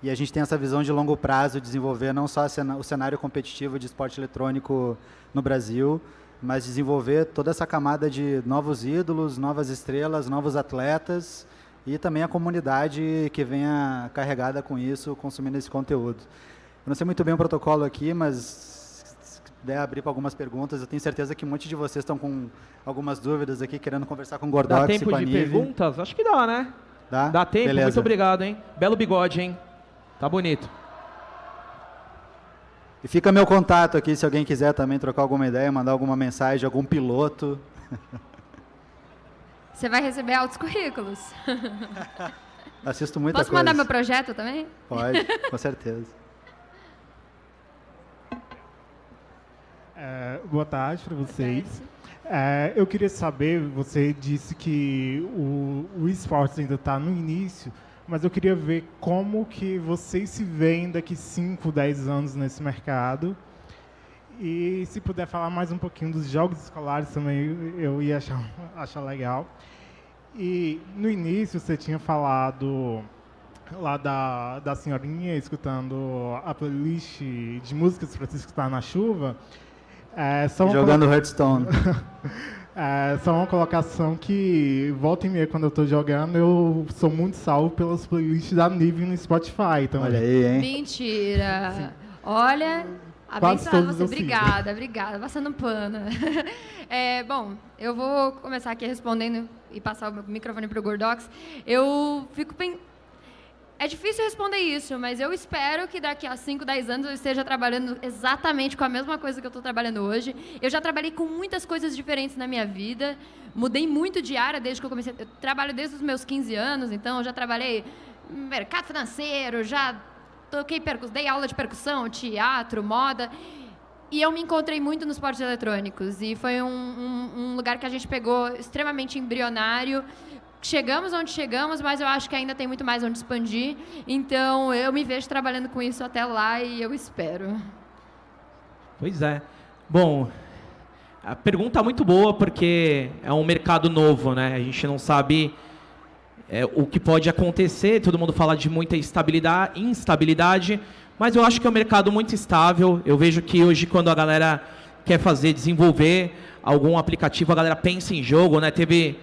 E a gente tem essa visão de longo prazo, de desenvolver não só o cenário competitivo de esporte eletrônico no Brasil, mas desenvolver toda essa camada de novos ídolos, novas estrelas, novos atletas e também a comunidade que venha carregada com isso, consumindo esse conteúdo. Eu não sei muito bem o protocolo aqui, mas se puder abrir para algumas perguntas, eu tenho certeza que um monte de vocês estão com algumas dúvidas aqui, querendo conversar com o Gordox dá tempo e de perguntas? Acho que dá, né? Dá? Dá tempo? Beleza. Muito obrigado, hein? Belo bigode, hein? Tá bonito. E fica meu contato aqui, se alguém quiser também trocar alguma ideia, mandar alguma mensagem, algum piloto. Você vai receber altos currículos. Assisto muita Posso coisa. mandar meu projeto também? Pode, com certeza. É, boa tarde para vocês. É, eu queria saber, você disse que o, o esportes ainda está no início, mas eu queria ver como que vocês se veem daqui 5, 10 anos nesse mercado. E se puder falar mais um pouquinho dos jogos escolares também, eu ia achar, achar legal. E no início você tinha falado lá da, da senhorinha escutando a playlist de músicas para se escutar na chuva. É, Jogando colo- Hearthstone. é, só uma colocação que, volta e meia, quando eu estou jogando, eu sou muito salvo pelas playlists da Nive no Spotify também. Olha aí, hein? Mentira. Olha, Quase abençoada você. Obrigada, obrigada. Passando pano. É, bom, eu vou começar aqui respondendo e passar o microfone para o Gordox. Eu fico pensando. É difícil responder isso, mas eu espero que daqui a 5, 10 anos eu esteja trabalhando exatamente com a mesma coisa que eu estou trabalhando hoje. Eu já trabalhei com muitas coisas diferentes na minha vida. Mudei muito de área desde que eu comecei. Eu trabalho desde os meus 15 anos, então eu já trabalhei no mercado financeiro, já toquei percussão, dei aula de percussão, teatro, moda. E eu me encontrei muito nos esportes eletrônicos. E foi um, um- um lugar que a gente pegou extremamente embrionário. Chegamos onde chegamos, mas eu acho que ainda tem muito mais onde expandir. Então, eu me vejo trabalhando com isso até lá e eu espero. Pois é. Bom, a pergunta é muito boa porque é um mercado novo, né? A gente não sabe é, o que pode acontecer. Todo mundo fala de muita estabilidade, instabilidade, mas eu acho que é um mercado muito estável. Eu vejo que hoje, quando a galera quer fazer, desenvolver algum aplicativo, a galera pensa em jogo, né? Teve,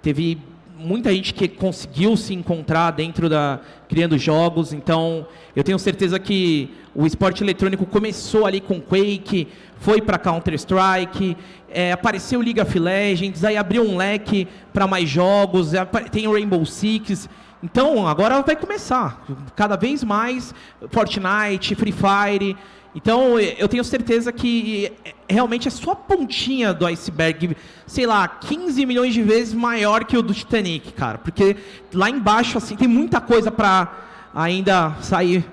teve muita gente que conseguiu se encontrar dentro da criando jogos. Então, eu tenho certeza que o esporte eletrônico começou ali com Quake, foi para Counter Strike, é, apareceu League of Legends, aí abriu um leque para mais jogos, apa- tem o Rainbow Six. Então, agora vai começar. Cada vez mais Fortnite, Free Fire. Então, eu tenho certeza que é, realmente é só a pontinha do iceberg, sei lá, 15 milhões de vezes maior que o do Titanic, cara. Porque lá embaixo, assim, tem muita coisa para ainda sair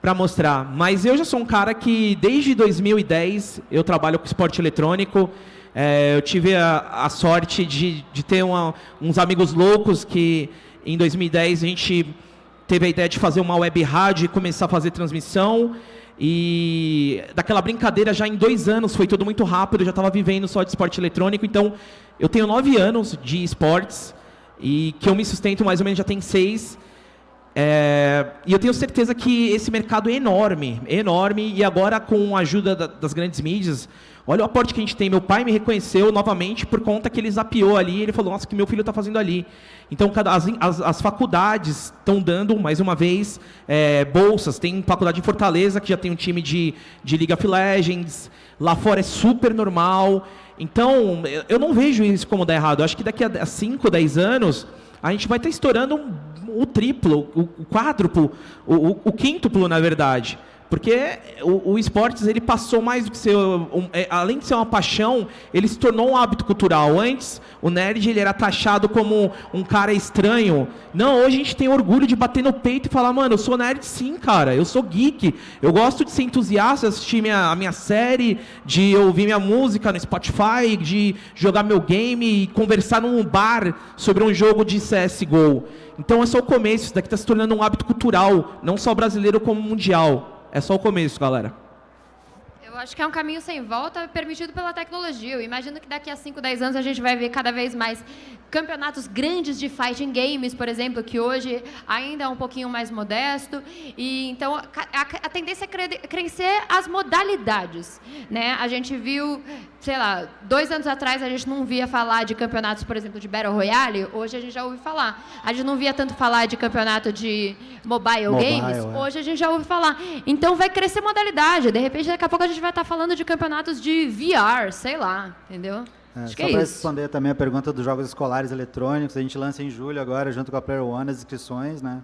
para mostrar. Mas eu já sou um cara que, desde 2010, eu trabalho com esporte eletrônico. É, eu tive a, a sorte de, de ter uma- uns amigos loucos que, em 2010, a gente teve a ideia de fazer uma web rádio e começar a fazer transmissão. E daquela brincadeira já em dois anos, foi tudo muito rápido, eu já estava vivendo só de esporte eletrônico. Então, eu tenho nove anos de esportes e que eu me sustento mais ou menos já tem seis. É, e eu tenho certeza que esse mercado é enorme, enorme, e agora com a ajuda da, das grandes mídias, olha o aporte que a gente tem. Meu pai me reconheceu novamente por conta que ele zapeou ali, ele falou, nossa, o que meu filho está fazendo ali. Então, as, as, as faculdades estão dando, mais uma vez, é, bolsas. Tem faculdade em Fortaleza, que já tem um time de, de League of Legends. Lá fora é super normal. Então, eu não vejo isso como dar errado. Eu acho que daqui a 5, 10 anos, a gente vai estar estourando o triplo, o, o quádruplo, o, o, o quíntuplo, na verdade. Porque o, o esportes ele passou mais do que ser, um, é, além de ser uma paixão, ele se tornou um hábito cultural. Antes, o nerd ele era taxado como um cara estranho. Não, hoje a gente tem orgulho de bater no peito e falar, mano, eu sou nerd sim, cara. Eu sou geek. Eu gosto de ser entusiasta, assistir minha, a minha série, de ouvir minha música no Spotify, de jogar meu game e conversar num bar sobre um jogo de CSGO. Então é só o começo, isso daqui está se tornando um hábito cultural, não só brasileiro como mundial. É só o começo, galera. Acho que é um caminho sem volta permitido pela tecnologia. Eu imagino que daqui a 5, 10 anos a gente vai ver cada vez mais campeonatos grandes de fighting games, por exemplo, que hoje ainda é um pouquinho mais modesto. E então a, a, a tendência é crescer as modalidades, né? A gente viu, sei lá, dois anos atrás a gente não via falar de campeonatos, por exemplo, de battle royale. Hoje a gente já ouve falar. A gente não via tanto falar de campeonato de mobile, mobile games. É. Hoje a gente já ouve falar. Então vai crescer modalidade. De repente daqui a pouco a gente vai estar falando de campeonatos de VR, sei lá, entendeu? É, Acho só é para responder também a pergunta dos jogos escolares eletrônicos, a gente lança em julho agora, junto com a Player One, as inscrições, né?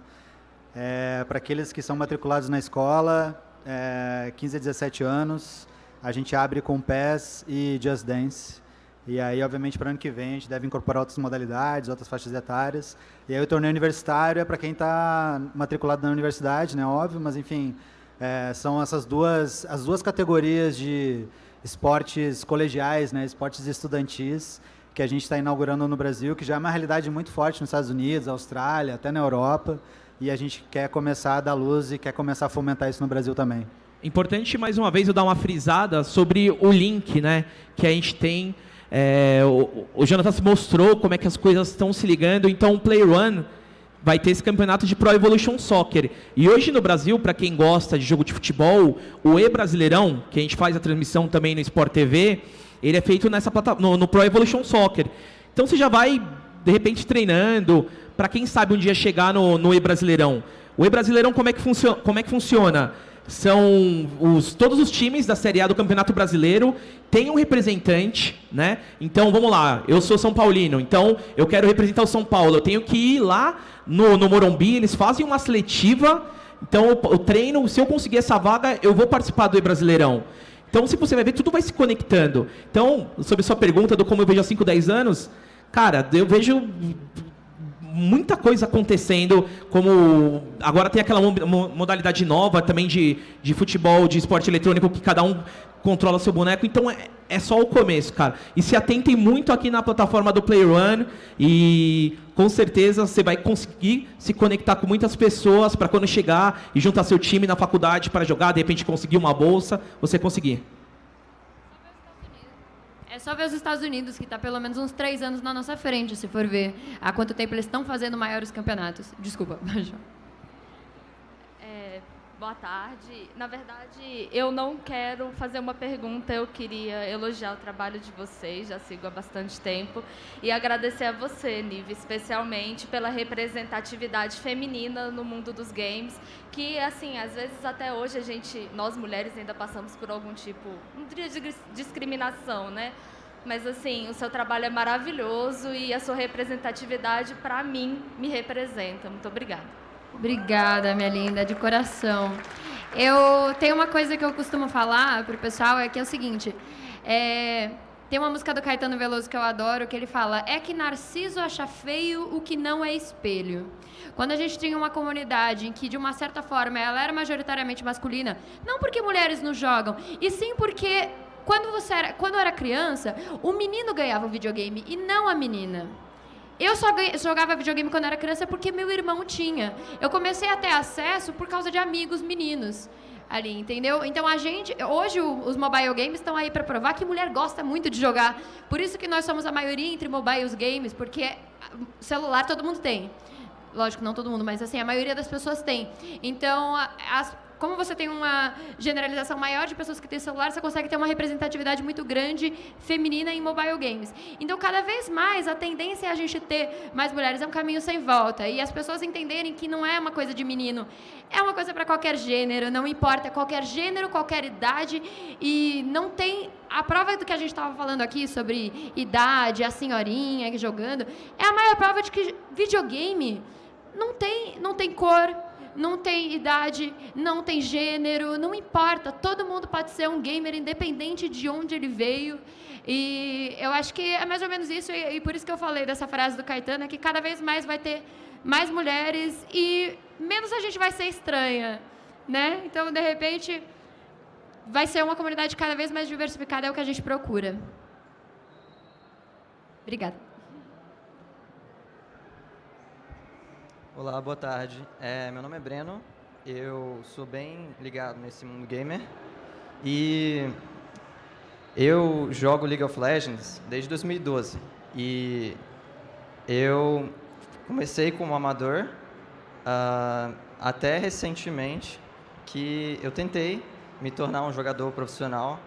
É, para aqueles que são matriculados na escola, é, 15 a 17 anos, a gente abre com PES e Just Dance. E aí, obviamente, para o ano que vem, a gente deve incorporar outras modalidades, outras faixas etárias. E aí, o torneio universitário é para quem está matriculado na universidade, né? Óbvio, mas, enfim, é, são essas duas, as duas categorias de esportes colegiais, né, esportes estudantis, que a gente está inaugurando no Brasil, que já é uma realidade muito forte nos Estados Unidos, Austrália, até na Europa, e a gente quer começar a dar luz e quer começar a fomentar isso no Brasil também. Importante, mais uma vez, eu dar uma frisada sobre o link né, que a gente tem. É, o, o Jonathan mostrou como é que as coisas estão se ligando, então o Play One vai ter esse campeonato de Pro Evolution Soccer. E hoje no Brasil, para quem gosta de jogo de futebol, o E-Brasileirão, que a gente faz a transmissão também no Sport TV, ele é feito nessa no, no Pro Evolution Soccer. Então você já vai, de repente, treinando, para quem sabe um dia chegar no, no E-Brasileirão. O E-Brasileirão, como, é que como é que funciona? São os, todos os times da Série A do Campeonato Brasileiro têm um representante, né? Então, vamos lá, eu sou São Paulino, então eu quero representar o São Paulo, eu tenho que ir lá no, no Morumbi, eles fazem uma seletiva, então o treino, se eu conseguir essa vaga, eu vou participar do E-Brasileirão. Então, se você vai ver, tudo vai se conectando. Então, sobre sua pergunta do como eu vejo há 5, 10 anos, cara, eu vejo muita coisa acontecendo, como agora tem aquela modalidade nova também de, de futebol, de esporte eletrônico, que cada um controla seu boneco, então é, é só o começo, cara. E se atentem muito aqui na plataforma do Play One e com certeza você vai conseguir se conectar com muitas pessoas para quando chegar e juntar seu time na faculdade para jogar, de repente conseguir uma bolsa, você conseguir. É só ver os Estados Unidos, que está pelo menos uns três anos na nossa frente, se for ver há quanto tempo eles estão fazendo maiores campeonatos. Desculpa, é, Boa tarde. Na verdade, eu não quero fazer uma pergunta, eu queria elogiar o trabalho de vocês, já sigo há bastante tempo, e agradecer a você, Nive, especialmente pela representatividade feminina no mundo dos games, que, assim, às vezes até hoje a gente, nós mulheres ainda passamos por algum tipo, de discriminação, né? Mas, assim, o seu trabalho é maravilhoso e a sua representatividade, para mim, me representa. Muito obrigada. Obrigada, minha linda, de coração. Eu tenho uma coisa que eu costumo falar para o pessoal, é que é o seguinte, é, tem uma música do Caetano Veloso que eu adoro, que ele fala, é que Narciso acha feio o que não é espelho. Quando a gente tinha uma comunidade em que, de uma certa forma, ela era majoritariamente masculina, não porque mulheres não jogam, e sim porque quando, você era, quando eu era criança, o menino ganhava o videogame e não a menina. Eu só jogava videogame quando era criança porque meu irmão tinha. Eu comecei a ter acesso por causa de amigos meninos. ali, entendeu? Então a gente, hoje os mobile games estão aí para provar que mulher gosta muito de jogar. Por isso que nós somos a maioria entre mobile games, porque ah, celular todo mundo tem. Lógico, não todo mundo, mas assim, a maioria das pessoas tem. Então, as- como você tem uma generalização maior de pessoas que têm celular, você consegue ter uma representatividade muito grande feminina em mobile games. Então, cada vez mais, a tendência é a gente ter mais mulheres. É um caminho sem volta. E as pessoas entenderem que não é uma coisa de menino. É uma coisa para qualquer gênero, não importa. Qualquer gênero, qualquer idade. E não tem... A prova do que a gente estava falando aqui sobre idade, a senhorinha jogando, é a maior prova de que videogame não tem, não tem cor, não tem idade, não tem gênero, não importa. Todo mundo pode ser um gamer independente de onde ele veio. E eu acho que é mais ou menos isso, e, e por isso que eu falei dessa frase do Caetano, é que cada vez mais vai ter mais mulheres e menos a gente vai ser estranha, né? Então, de repente, vai ser uma comunidade cada vez mais diversificada, é o que a gente procura. Obrigada. Olá, boa tarde. É, meu nome é Breno, eu sou bem ligado nesse mundo gamer e eu jogo League of Legends desde 2012 e eu comecei como amador ah, até recentemente que eu tentei me tornar um jogador profissional,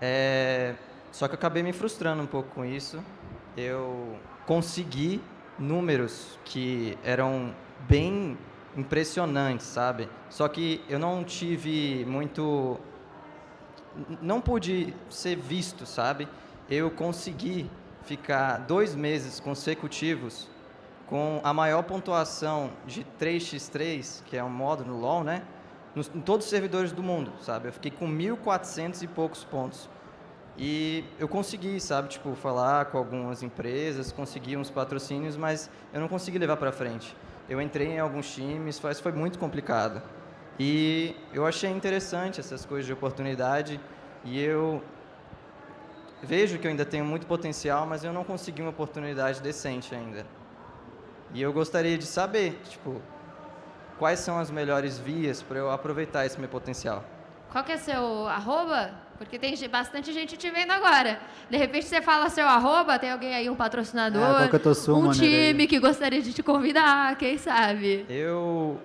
é, só que eu acabei me frustrando um pouco com isso. Eu consegui números que eram bem impressionantes, sabe? Só que eu não tive muito. Não pude ser visto, sabe? Eu consegui ficar dois meses consecutivos com a maior pontuação de 3x3, que é um modo no LoL, né? Nos, em todos os servidores do mundo, sabe? Eu fiquei com 1.400 e poucos pontos. E eu consegui, sabe, tipo, falar com algumas empresas, consegui uns patrocínios, mas eu não consegui levar para frente. Eu entrei em alguns times, mas foi muito complicado. E eu achei interessante essas coisas de oportunidade e eu vejo que eu ainda tenho muito potencial, mas eu não consegui uma oportunidade decente ainda. E eu gostaria de saber, tipo, quais são as melhores vias para eu aproveitar esse meu potencial. Qual que é seu arroba? Porque tem bastante gente te vendo agora. De repente você fala seu arroba, tem alguém aí, um patrocinador, É, qual que é teu um time que gostaria de te convidar, quem sabe? Eu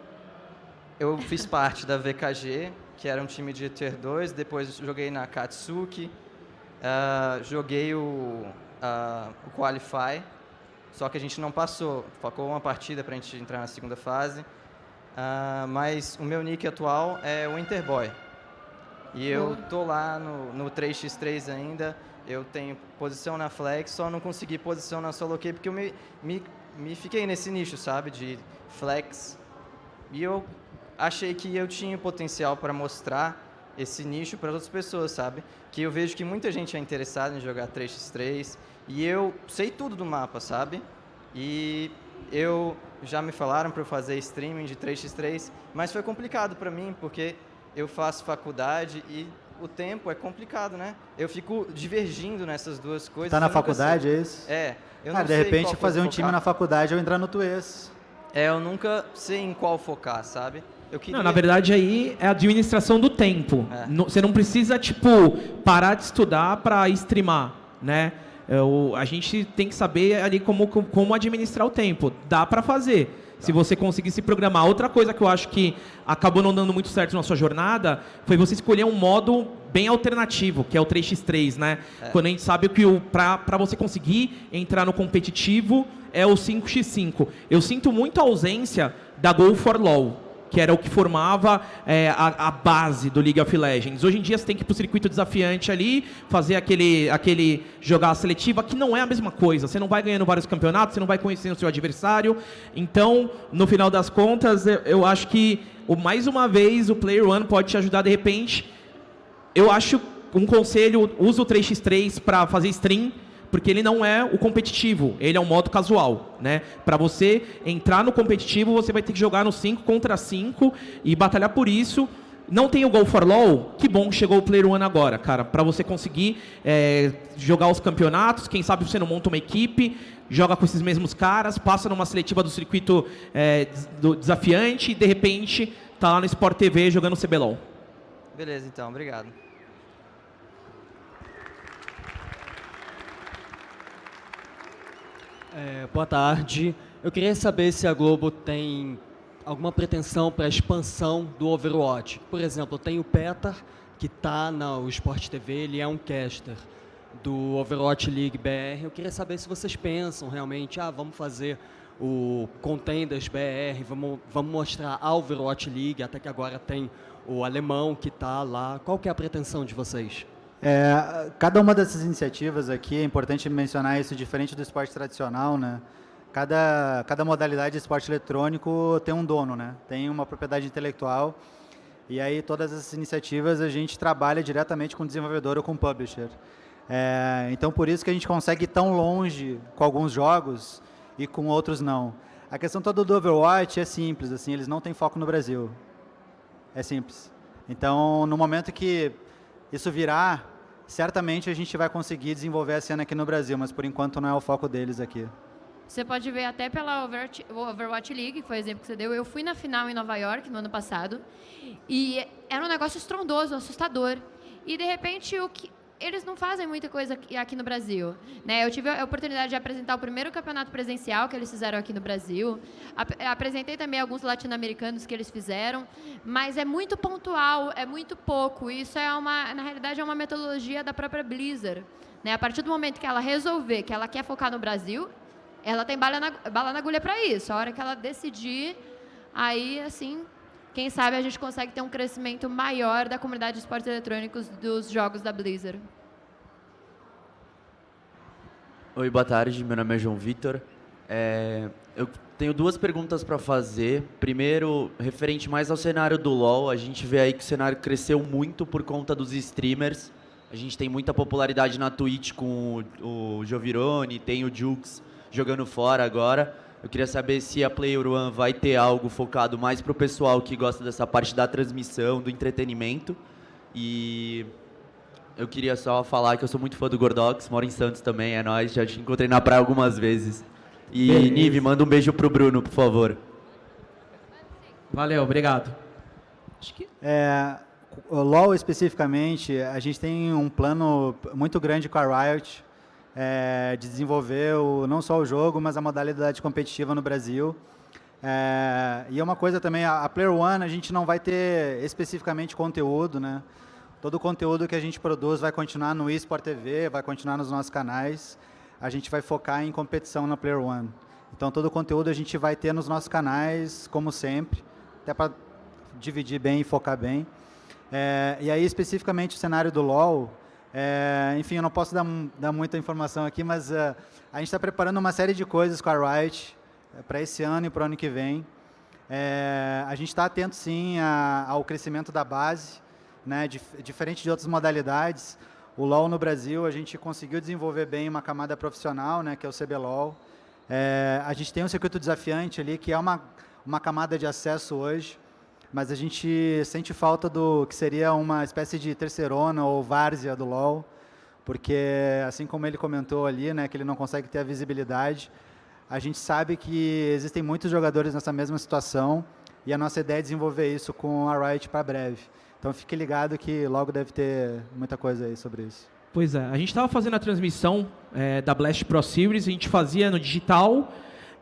eu fiz parte da VKG, que era um time de Tier 2, depois joguei na Katsuki, ah, joguei o, ah, o Qualify, só que a gente não passou, faltou uma partida para a gente entrar na segunda fase, Ah, mas o meu nick atual é Winterboy. E eu tô lá no, no 3x3 ainda, eu tenho posição na flex, só não consegui posição na solo queue porque eu me, me, me fiquei nesse nicho, sabe, de flex. E eu achei que eu tinha potencial para mostrar esse nicho para outras pessoas, sabe? Que eu vejo que muita gente é interessada em jogar 3x3 e eu sei tudo do mapa, sabe? E eu já me falaram para eu fazer streaming de 3x3, mas foi complicado para mim porque eu faço faculdade e o tempo é complicado, né? Eu fico divergindo nessas duas coisas. Tá na eu faculdade, sei- é isso? É. Eu Ah, de sei repente fazer um focar. time na faculdade ou entrar no Tuês. É, eu nunca sei em qual focar, sabe? Eu queria... Não, na verdade aí é a administração do tempo. É. No- Você não precisa, tipo, parar de estudar para streamar, né? É, o- a gente tem que saber ali como, como administrar o tempo. Dá para fazer. Se você conseguir se programar. Outra coisa que eu acho que acabou não dando muito certo na sua jornada foi você escolher um modo bem alternativo, que é o 3x3, né? É. Quando a gente sabe que para você conseguir entrar no competitivo é o 5x5. Eu sinto muito a ausência da Go for LoL que era o que formava é, a, a base do League of Legends. Hoje em dia você tem que ir para o circuito desafiante ali, fazer aquele, aquele jogar a seletiva, que não é a mesma coisa. Você não vai ganhando vários campeonatos, você não vai conhecendo o seu adversário. Então, no final das contas, eu, eu acho que o, mais uma vez o Player One pode te ajudar de repente. Eu acho um conselho, usa o 3x3 para fazer stream, porque ele não é o competitivo, ele é um modo casual, né? Para você entrar no competitivo, você vai ter que jogar no 5 contra 5 e batalhar por isso. Não tem o Go for LoL? Que bom chegou o Player One agora, cara. Para você conseguir é, jogar os campeonatos, quem sabe você não monta uma equipe, joga com esses mesmos caras, passa numa seletiva do circuito é, do desafiante e de repente tá lá no Sport TV jogando CBLOL. Beleza, então, obrigado. É, boa tarde. Eu queria saber se a Globo tem alguma pretensão para a expansão do Overwatch. Por exemplo, tem o Petar, que está no Sport TV, ele é um caster do Overwatch League BR. Eu queria saber se vocês pensam realmente, ah, vamos fazer o Contenders BR, vamos, vamos mostrar a Overwatch League, até que agora tem o alemão que está lá. Qual que é a pretensão de vocês? É, cada uma dessas iniciativas aqui, é importante mencionar isso, diferente do esporte tradicional, né? Cada, cada modalidade de esporte eletrônico tem um dono, né? Tem uma propriedade intelectual. E aí todas essas iniciativas a gente trabalha diretamente com o desenvolvedor ou com o publisher. É, então por isso que a gente consegue ir tão longe com alguns jogos e com outros não. A questão toda do Overwatch é simples, assim, eles não têm foco no Brasil. É simples. Então, no momento que isso virar, certamente a gente vai conseguir desenvolver a cena aqui no Brasil, mas por enquanto não é o foco deles aqui. Você pode ver até pela Overwatch, Overwatch League, que foi o exemplo que você deu. Eu fui na final em Nova York no ano passado e era um negócio estrondoso, assustador. E de repente o que eles não fazem muita coisa aqui no Brasil. Né? Eu tive a oportunidade de apresentar o primeiro campeonato presencial que eles fizeram aqui no Brasil. apresentei também alguns latino-americanos que eles fizeram, mas é muito pontual, é muito pouco. Isso é uma, na realidade, é uma metodologia da própria Blizzard. Né? A partir do momento que ela resolver que ela quer focar no Brasil, ela tem bala na, bala na agulha para isso. A hora que ela decidir, aí, assim, quem sabe a gente consegue ter um crescimento maior da comunidade de esportes eletrônicos dos jogos da Blizzard. Oi, boa tarde. Meu nome é João Vitor. É, eu tenho duas perguntas para fazer. Primeiro, referente mais ao cenário do LoL. A gente vê aí que o cenário cresceu muito por conta dos streamers. A gente tem muita popularidade na Twitch com o, o tem o Jukes jogando fora agora. Eu queria saber se a Player One vai ter algo focado mais para o pessoal que gosta dessa parte da transmissão, do entretenimento. E eu queria só falar que eu sou muito fã do Gordox, moro em Santos também, é nóis, já te encontrei na praia algumas vezes. E, Beleza. Nive, manda um beijo pro Bruno, por favor. Valeu, obrigado. É, o LoL especificamente, a gente tem um plano muito grande com a Riot, é, o, não só o jogo, mas a modalidade competitiva no Brasil. É, e é uma coisa também, a, a Player One a gente não vai ter especificamente conteúdo, né? Todo o conteúdo que a gente produz vai continuar no eSport TV, vai continuar nos nossos canais. A gente vai focar em competição na Player One. Então, todo o conteúdo a gente vai ter nos nossos canais, como sempre, até para dividir bem e focar bem. É, e aí, especificamente, o cenário do LoL, é, enfim, eu não posso dar, dar muita informação aqui, mas uh, a gente está preparando uma série de coisas com a Riot é, para esse ano e para o ano que vem. É, a gente está atento, sim, a, ao crescimento da base, né, dif diferente de outras modalidades. O LoL no Brasil, a gente conseguiu desenvolver bem uma camada profissional, né, que é o CBLOL. É, a gente tem um circuito desafiante ali, que é uma, uma camada de acesso hoje mas a gente sente falta do que seria uma espécie de terceirona ou várzea do LoL, porque, assim como ele comentou ali, né, que ele não consegue ter a visibilidade, a gente sabe que existem muitos jogadores nessa mesma situação e a nossa ideia é desenvolver isso com a Riot para breve. Então fique ligado que logo deve ter muita coisa aí sobre isso. Pois é, a gente estava fazendo a transmissão é, da Blast Pro Series, a gente fazia no digital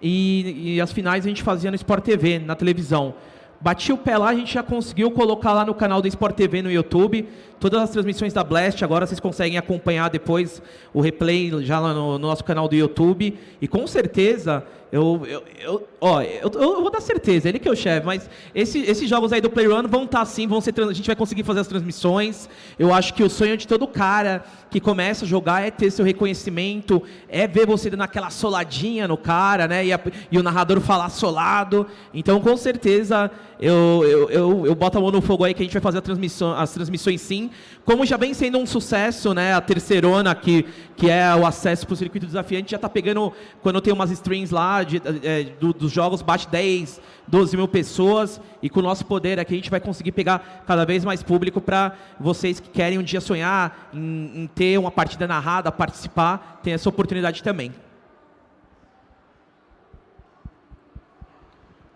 e, e as finais a gente fazia no Sport TV, na televisão. Bati o pé lá, a gente já conseguiu colocar lá no canal do Sport TV no YouTube todas as transmissões da Blast. Agora vocês conseguem acompanhar depois o replay já lá no, no nosso canal do YouTube. E com certeza, eu, eu, eu ó, eu, eu, vou dar certeza, ele que é o chefe, mas esse, esses jogos aí do Playrun vão estar tá, sim, vão ser, a gente vai conseguir fazer as transmissões. Eu acho que o sonho de todo cara que começa a jogar é ter seu reconhecimento, é ver você dando aquela soladinha no cara, né? E, a, e o narrador falar solado. Então, com certeza, eu, eu, eu, eu boto a mão no fogo aí que a gente vai fazer transmissão, as transmissões sim. Como já vem sendo um sucesso, né? A terceirona, que, que é o acesso para o circuito desafiante, já está pegando, quando tem umas streams lá de, é, do, dos jogos, bate 10, 12 mil pessoas. E com o nosso poder aqui, a gente vai conseguir pegar cada vez mais público para vocês que querem um dia sonhar em, em ter uma partida narrada, participar, tem essa oportunidade também.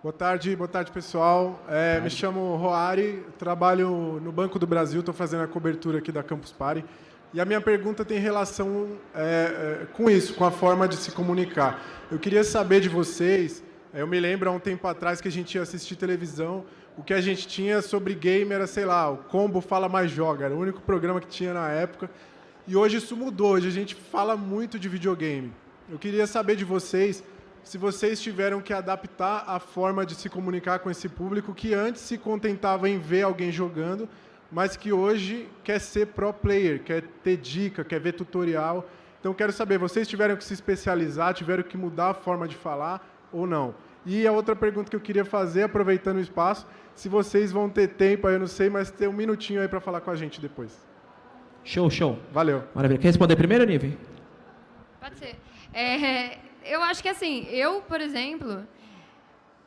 Boa tarde, boa tarde, pessoal. É, me chamo Roari, trabalho no Banco do Brasil, estou fazendo a cobertura aqui da Campus Party. E a minha pergunta tem relação é, é, com isso, com a forma de se comunicar. Eu queria saber de vocês, é, eu me lembro há um tempo atrás que a gente ia assistir televisão, o que a gente tinha sobre game era, sei lá, o Combo Fala Mais Joga, era o único programa que tinha na época. E hoje isso mudou, hoje a gente fala muito de videogame. Eu queria saber de vocês se vocês tiveram que adaptar a forma de se comunicar com esse público que antes se contentava em ver alguém jogando, mas que hoje quer ser pro player, quer ter dica, quer ver tutorial. Então quero saber, vocês tiveram que se especializar, tiveram que mudar a forma de falar ou não? E a outra pergunta que eu queria fazer, aproveitando o espaço, se vocês vão ter tempo, aí eu não sei, mas ter um minutinho aí para falar com a gente depois. Show, show. Valeu. Maravilha. Quer responder primeiro, Nive? Pode ser. É, eu acho que assim, eu, por exemplo,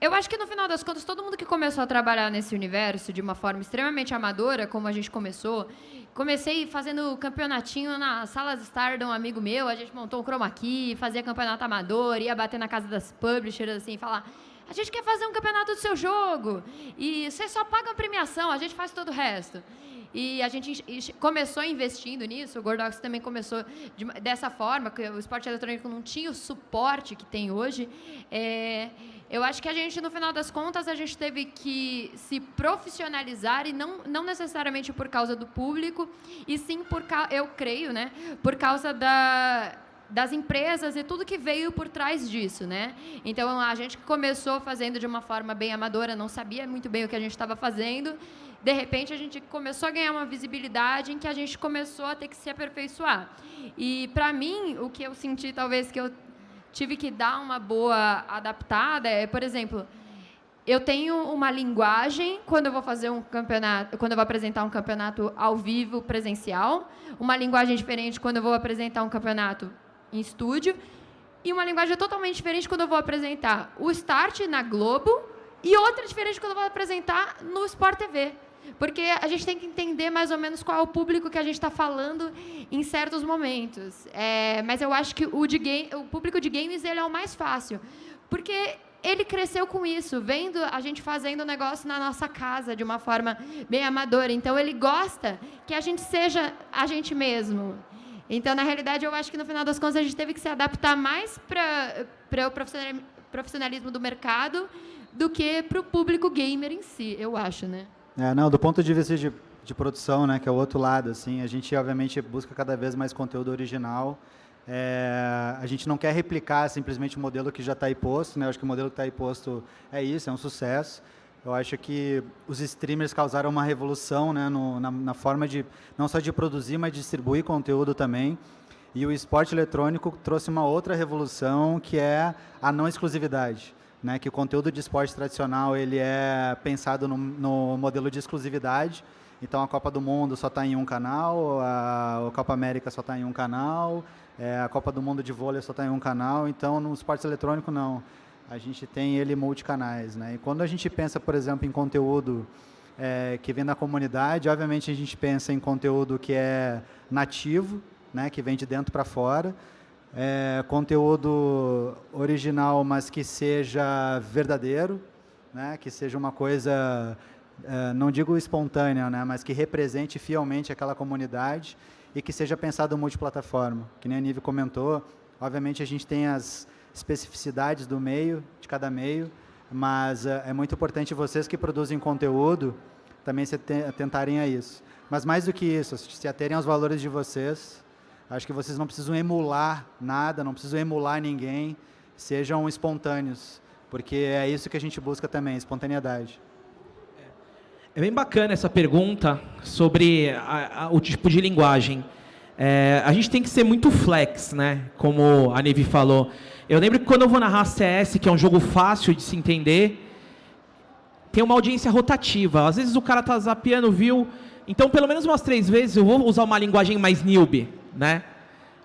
eu acho que no final das contas, todo mundo que começou a trabalhar nesse universo de uma forma extremamente amadora, como a gente começou, comecei fazendo campeonatinho na sala de estar de um amigo meu, a gente montou um chroma key, fazia campeonato amador, ia bater na casa das publishers assim, falar a gente quer fazer um campeonato do seu jogo e vocês só pagam premiação, a gente faz todo o resto. E a gente começou investindo nisso, o Gordox também começou de, dessa forma, que o esporte eletrônico não tinha o suporte que tem hoje. É, eu acho que a gente, no final das contas, a gente teve que se profissionalizar e não, não necessariamente por causa do público, e sim por, eu creio, né, por causa da, das empresas e tudo que veio por trás disso, né? Então a gente começou fazendo de uma forma bem amadora, não sabia muito bem o que a gente estava fazendo de repente a gente começou a ganhar uma visibilidade em que a gente começou a ter que se aperfeiçoar. E para mim, o que eu senti talvez que eu tive que dar uma boa adaptada é, por exemplo, eu tenho uma linguagem quando eu vou fazer um campeonato, quando eu vou apresentar um campeonato ao vivo presencial, uma linguagem diferente quando eu vou apresentar um campeonato em estúdio e uma linguagem totalmente diferente quando eu vou apresentar o Start na Globo e outra diferente quando eu vou apresentar no Sport TV. Porque a gente tem que entender mais ou menos qual é o público que a gente está falando em certos momentos. É, mas eu acho que o, de game, o público de games ele é o mais fácil. Porque ele cresceu com isso, vendo a gente fazendo o negócio na nossa casa de uma forma bem amadora. Então, ele gosta que a gente seja a gente mesmo. Então, na realidade, eu acho que no final das contas a gente teve que se adaptar mais para o profissionalismo do mercado do que para o público gamer em si, eu acho, né? É, não, do ponto de vista de, de produção, né, que é o outro lado, assim, a gente obviamente busca cada vez mais conteúdo original. É, a gente não quer replicar simplesmente o modelo que já está aí posto, né? Eu acho que o modelo que está aí posto é isso, é um sucesso. Eu acho que os streamers causaram uma revolução né, no, na, na, forma de, não só de produzir, mas distribuir conteúdo também. E o esporte eletrônico trouxe uma outra revolução, que é a não exclusividade né, que o conteúdo de esporte tradicional ele é pensado no, no modelo de exclusividade. Então, a Copa do Mundo só está em um canal, a, a Copa América só está em um canal, é, a Copa do Mundo de vôlei só está em um canal. Então, no esporte eletrônico, não. A gente tem ele multicanais. Né? E quando a gente pensa, por exemplo, em conteúdo é, que vem da comunidade, obviamente a gente pensa em conteúdo que é nativo, né, que vem de dentro para fora, é, conteúdo original, mas que seja verdadeiro, né? que seja uma coisa, é, não digo espontânea, né? mas que represente fielmente aquela comunidade e que seja pensado multiplataforma. Que nem a Nive comentou, obviamente a gente tem as especificidades do meio, de cada meio, mas é, é muito importante vocês que produzem conteúdo também se atentarem a isso. Mas mais do que isso, se aterem aos valores de vocês, Acho que vocês não precisam emular nada, não precisam emular ninguém, sejam espontâneos, porque é isso que a gente busca também, espontaneidade. É bem bacana essa pergunta sobre a, a, o tipo de linguagem. É, a gente tem que ser muito flex, né? Como a Nevi falou. Eu lembro que quando eu vou narrar CS, que é um jogo fácil de se entender, tem uma audiência rotativa. Às vezes o cara tá zapeando, viu? Então, pelo menos umas três vezes, eu vou usar uma linguagem mais newbie né?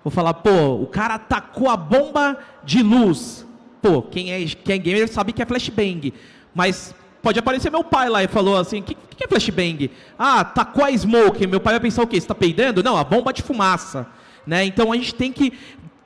Vou falar, pô, o cara atacou a bomba de luz. Pô, quem é, quem é gamer sabe que é flashbang. Mas pode aparecer meu pai lá e falou assim, o que, que é flashbang? Ah, atacou a smoke. Meu pai vai pensar o quê? Você está peidando? Não, a bomba de fumaça. Né? Então a gente tem que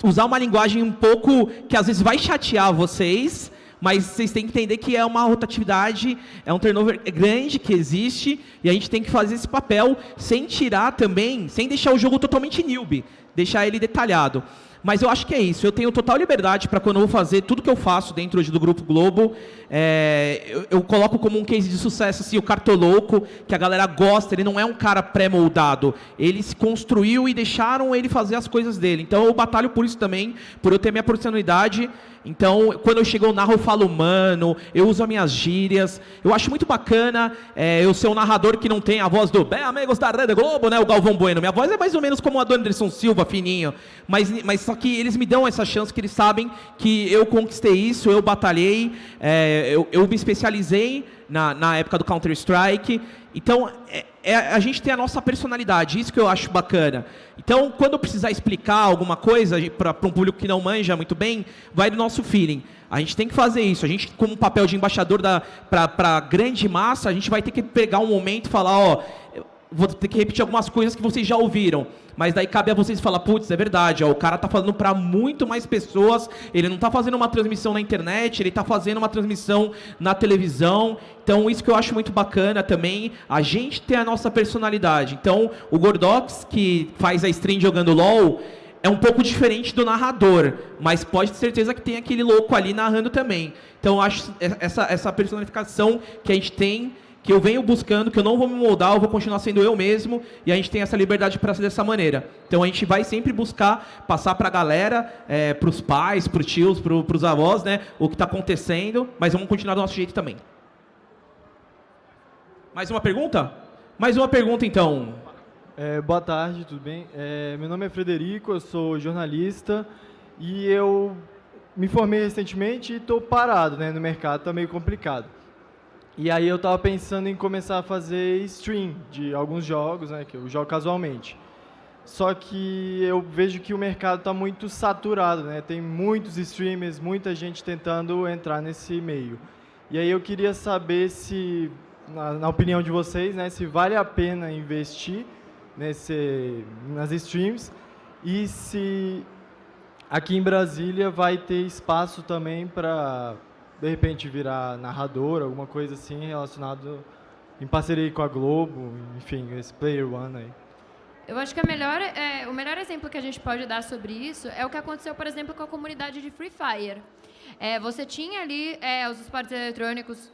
usar uma linguagem um pouco que às vezes vai chatear vocês, mas vocês têm que entender que é uma rotatividade, é um turnover grande que existe, e a gente tem que fazer esse papel sem tirar também, sem deixar o jogo totalmente newbie, deixar ele detalhado. Mas eu acho que é isso. Eu tenho total liberdade para quando eu vou fazer tudo que eu faço dentro hoje do Grupo Globo. É, eu, eu, coloco como um case de sucesso assim, o Cartolouco, que a galera gosta. Ele não é um cara pré-moldado. Ele se construiu e deixaram ele fazer as coisas dele. Então eu batalho por isso também, por eu ter minha personalidade. Então, quando eu chego eu narro, eu falo mano, eu uso as minhas gírias. Eu acho muito bacana é, eu ser um narrador que não tem a voz do Bem Amigos da Rede Globo, né? O Galvão Bueno. Minha voz é mais ou menos como a do Anderson Silva, fininho. Mas, mas só que eles me dão essa chance, que eles sabem que eu conquistei isso, eu batalhei, é, eu, eu me especializei na, na época do Counter-Strike. Então, é, é, a gente tem a nossa personalidade, isso que eu acho bacana. Então, quando eu precisar explicar alguma coisa para um público que não manja muito bem, vai do nosso feeling. A gente tem que fazer isso. A gente, como papel de embaixador para a grande massa, a gente vai ter que pegar um momento e falar, ó, vou ter que repetir algumas coisas que vocês já ouviram. Mas daí cabe a vocês falar, putz, é verdade, ó, o cara tá falando para muito mais pessoas, ele não tá fazendo uma transmissão na internet, ele tá fazendo uma transmissão na televisão. Então, isso que eu acho muito bacana também, a gente ter a nossa personalidade. Então, o Gordox, que faz a stream jogando LOL, é um pouco diferente do narrador, mas pode ter certeza que tem aquele louco ali narrando também. Então, eu acho essa, essa personificação que a gente tem que eu venho buscando, que eu não vou me moldar, eu vou continuar sendo eu mesmo, e a gente tem essa liberdade para ser dessa maneira. Então a gente vai sempre buscar passar para a galera, é, para os pais, para os tios, para os avós, né, o que está acontecendo, mas vamos continuar do nosso jeito também. Mais uma pergunta? Mais uma pergunta então. É, boa tarde, tudo bem? É, meu nome é Frederico, eu sou jornalista e eu me formei recentemente e estou parado né, no mercado, está meio complicado. E aí eu estava pensando em começar a fazer stream de alguns jogos, né, que eu jogo casualmente. Só que eu vejo que o mercado está muito saturado, né? Tem muitos streamers, muita gente tentando entrar nesse meio. E aí eu queria saber se, na, na opinião de vocês, né, se vale a pena investir nesse, nas streams e se aqui em Brasília vai ter espaço também para de repente virar narrador, alguma coisa assim relacionado em parceria com a Globo, enfim, esse Player One aí. Eu acho que melhor, é, o melhor exemplo que a gente pode dar sobre isso é o que aconteceu, por exemplo, com a comunidade de Free Fire. É, você tinha ali é, os esportes eletrônicos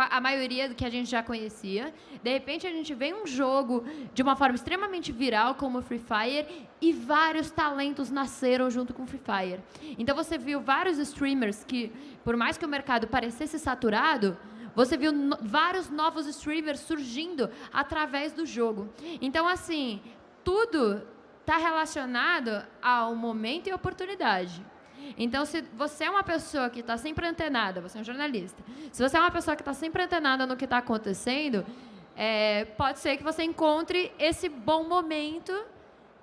a maioria do que a gente já conhecia. De repente, a gente vê um jogo de uma forma extremamente viral, como o Free Fire, e vários talentos nasceram junto com o Free Fire. Então, você viu vários streamers que, por mais que o mercado parecesse saturado, você viu no vários novos streamers surgindo através do jogo. Então, assim, tudo está relacionado ao momento e oportunidade. Então, se você é uma pessoa que está sempre antenada, você é um jornalista, se você é uma pessoa que está sempre antenada no que está acontecendo, é, pode ser que você encontre esse bom momento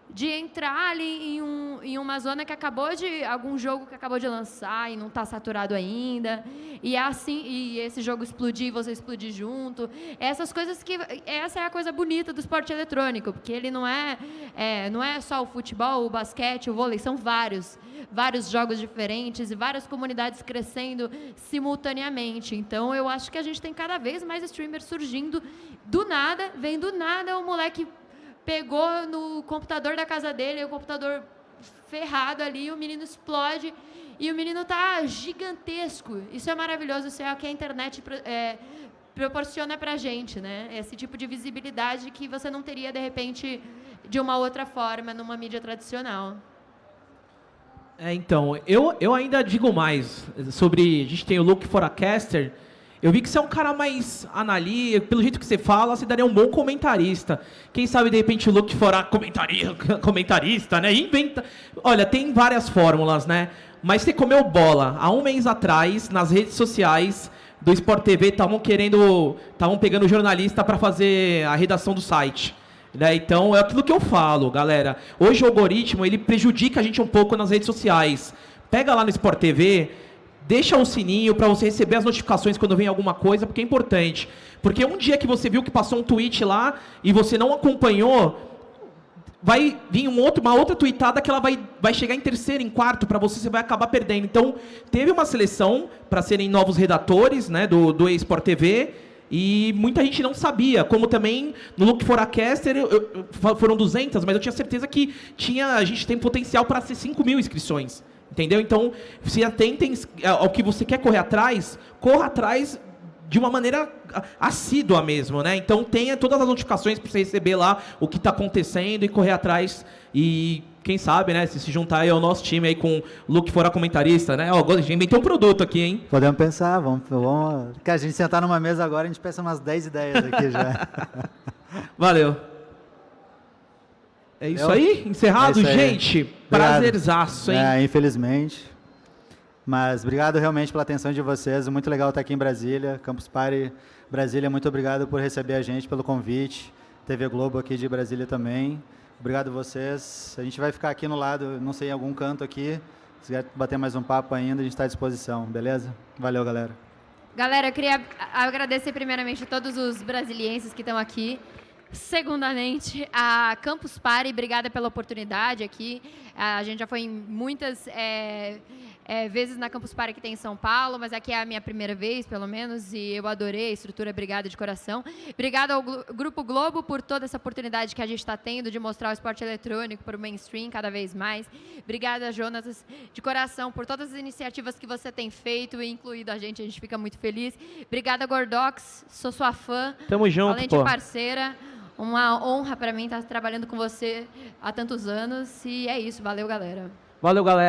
de entrar ali em, um, em uma zona que acabou de algum jogo que acabou de lançar e não está saturado ainda. E é assim e esse jogo explodir e você explodir junto. Essas coisas que essa é a coisa bonita do esporte eletrônico porque ele não é, é não é só o futebol o basquete o vôlei são vários vários jogos diferentes e várias comunidades crescendo simultaneamente. Então eu acho que a gente tem cada vez mais streamers surgindo do nada vem do nada o moleque pegou no computador da casa dele, o computador ferrado ali, o menino explode e o menino tá gigantesco. Isso é maravilhoso, isso é o que a internet é, proporciona pra gente, né? Esse tipo de visibilidade que você não teria, de repente, de uma outra forma, numa mídia tradicional. É, então, eu, eu ainda digo mais sobre. A gente tem o Look for a Caster, eu vi que você é um cara mais analítico, pelo jeito que você fala, você daria um bom comentarista. Quem sabe, de repente, o Luke fora comentarista, comentarista, né? Inventa. Olha, tem várias fórmulas, né? Mas você comeu bola. Há um mês atrás, nas redes sociais do Sport TV, estavam querendo. Estavam pegando jornalista para fazer a redação do site. Né? Então, é aquilo que eu falo, galera. Hoje o algoritmo ele prejudica a gente um pouco nas redes sociais. Pega lá no Sport TV, deixa o sininho para você receber as notificações quando vem alguma coisa, porque é importante. Porque um dia que você viu que passou um tweet lá e você não acompanhou, vai vir um outro, uma outra tweetada que ela vai, vai chegar em terceiro, em quarto, para você, você vai acabar perdendo. Então, teve uma seleção para serem novos redatores né, do, do eSport TV, e muita gente não sabia, como também no Look for a Caster eu, eu, foram 200, mas eu tinha certeza que tinha, a gente tem potencial para ser 5 mil inscrições. Entendeu? Então, se atentem ao que você quer correr atrás, corra atrás de uma maneira assídua mesmo, né? Então tenha todas as notificações para você receber lá o que está acontecendo e correr atrás e quem sabe, né, se se juntar aí ao nosso time aí com o Luke fora comentarista, né? Ó, a gente inventou um produto aqui, hein? Podemos pensar, vamos, vamos... Cara, a gente sentar numa mesa agora, a gente pensa umas 10 ideias aqui já. Valeu. É isso aí? Encerrado, É isso aí. gente? Prazerzaço, hein? É, infelizmente. Mas obrigado realmente pela atenção de vocês. Muito legal estar aqui em Brasília. Campus Party Brasília, muito obrigado por receber a gente, pelo convite. TV Globo aqui de Brasília também. Obrigado a vocês. A gente vai ficar aqui no lado, não sei, em algum canto aqui. Se quiser bater mais um papo ainda, a gente está à disposição, beleza? Valeu, galera. Galera, eu queria agradecer primeiramente a todos os brasilienses que estão aqui. Segundamente, a Campus Party, obrigada pela oportunidade aqui. A gente já foi em muitas é, é, vezes na Campus Party que tem em São Paulo, mas aqui é a minha primeira vez, pelo menos, e eu adorei a estrutura, obrigada de coração. Obrigada ao Grupo Globo por toda essa oportunidade que a gente está tendo de mostrar o esporte eletrônico para o mainstream cada vez mais. Obrigada, Jonas, de coração, por todas as iniciativas que você tem feito e incluído a gente, a gente fica muito feliz. Obrigada, Gordox, sou sua fã. Tamo junto, Além de parceira, uma honra para mim estar trabalhando com você há tantos anos. E é isso, valeu, galera. Valeu, galera.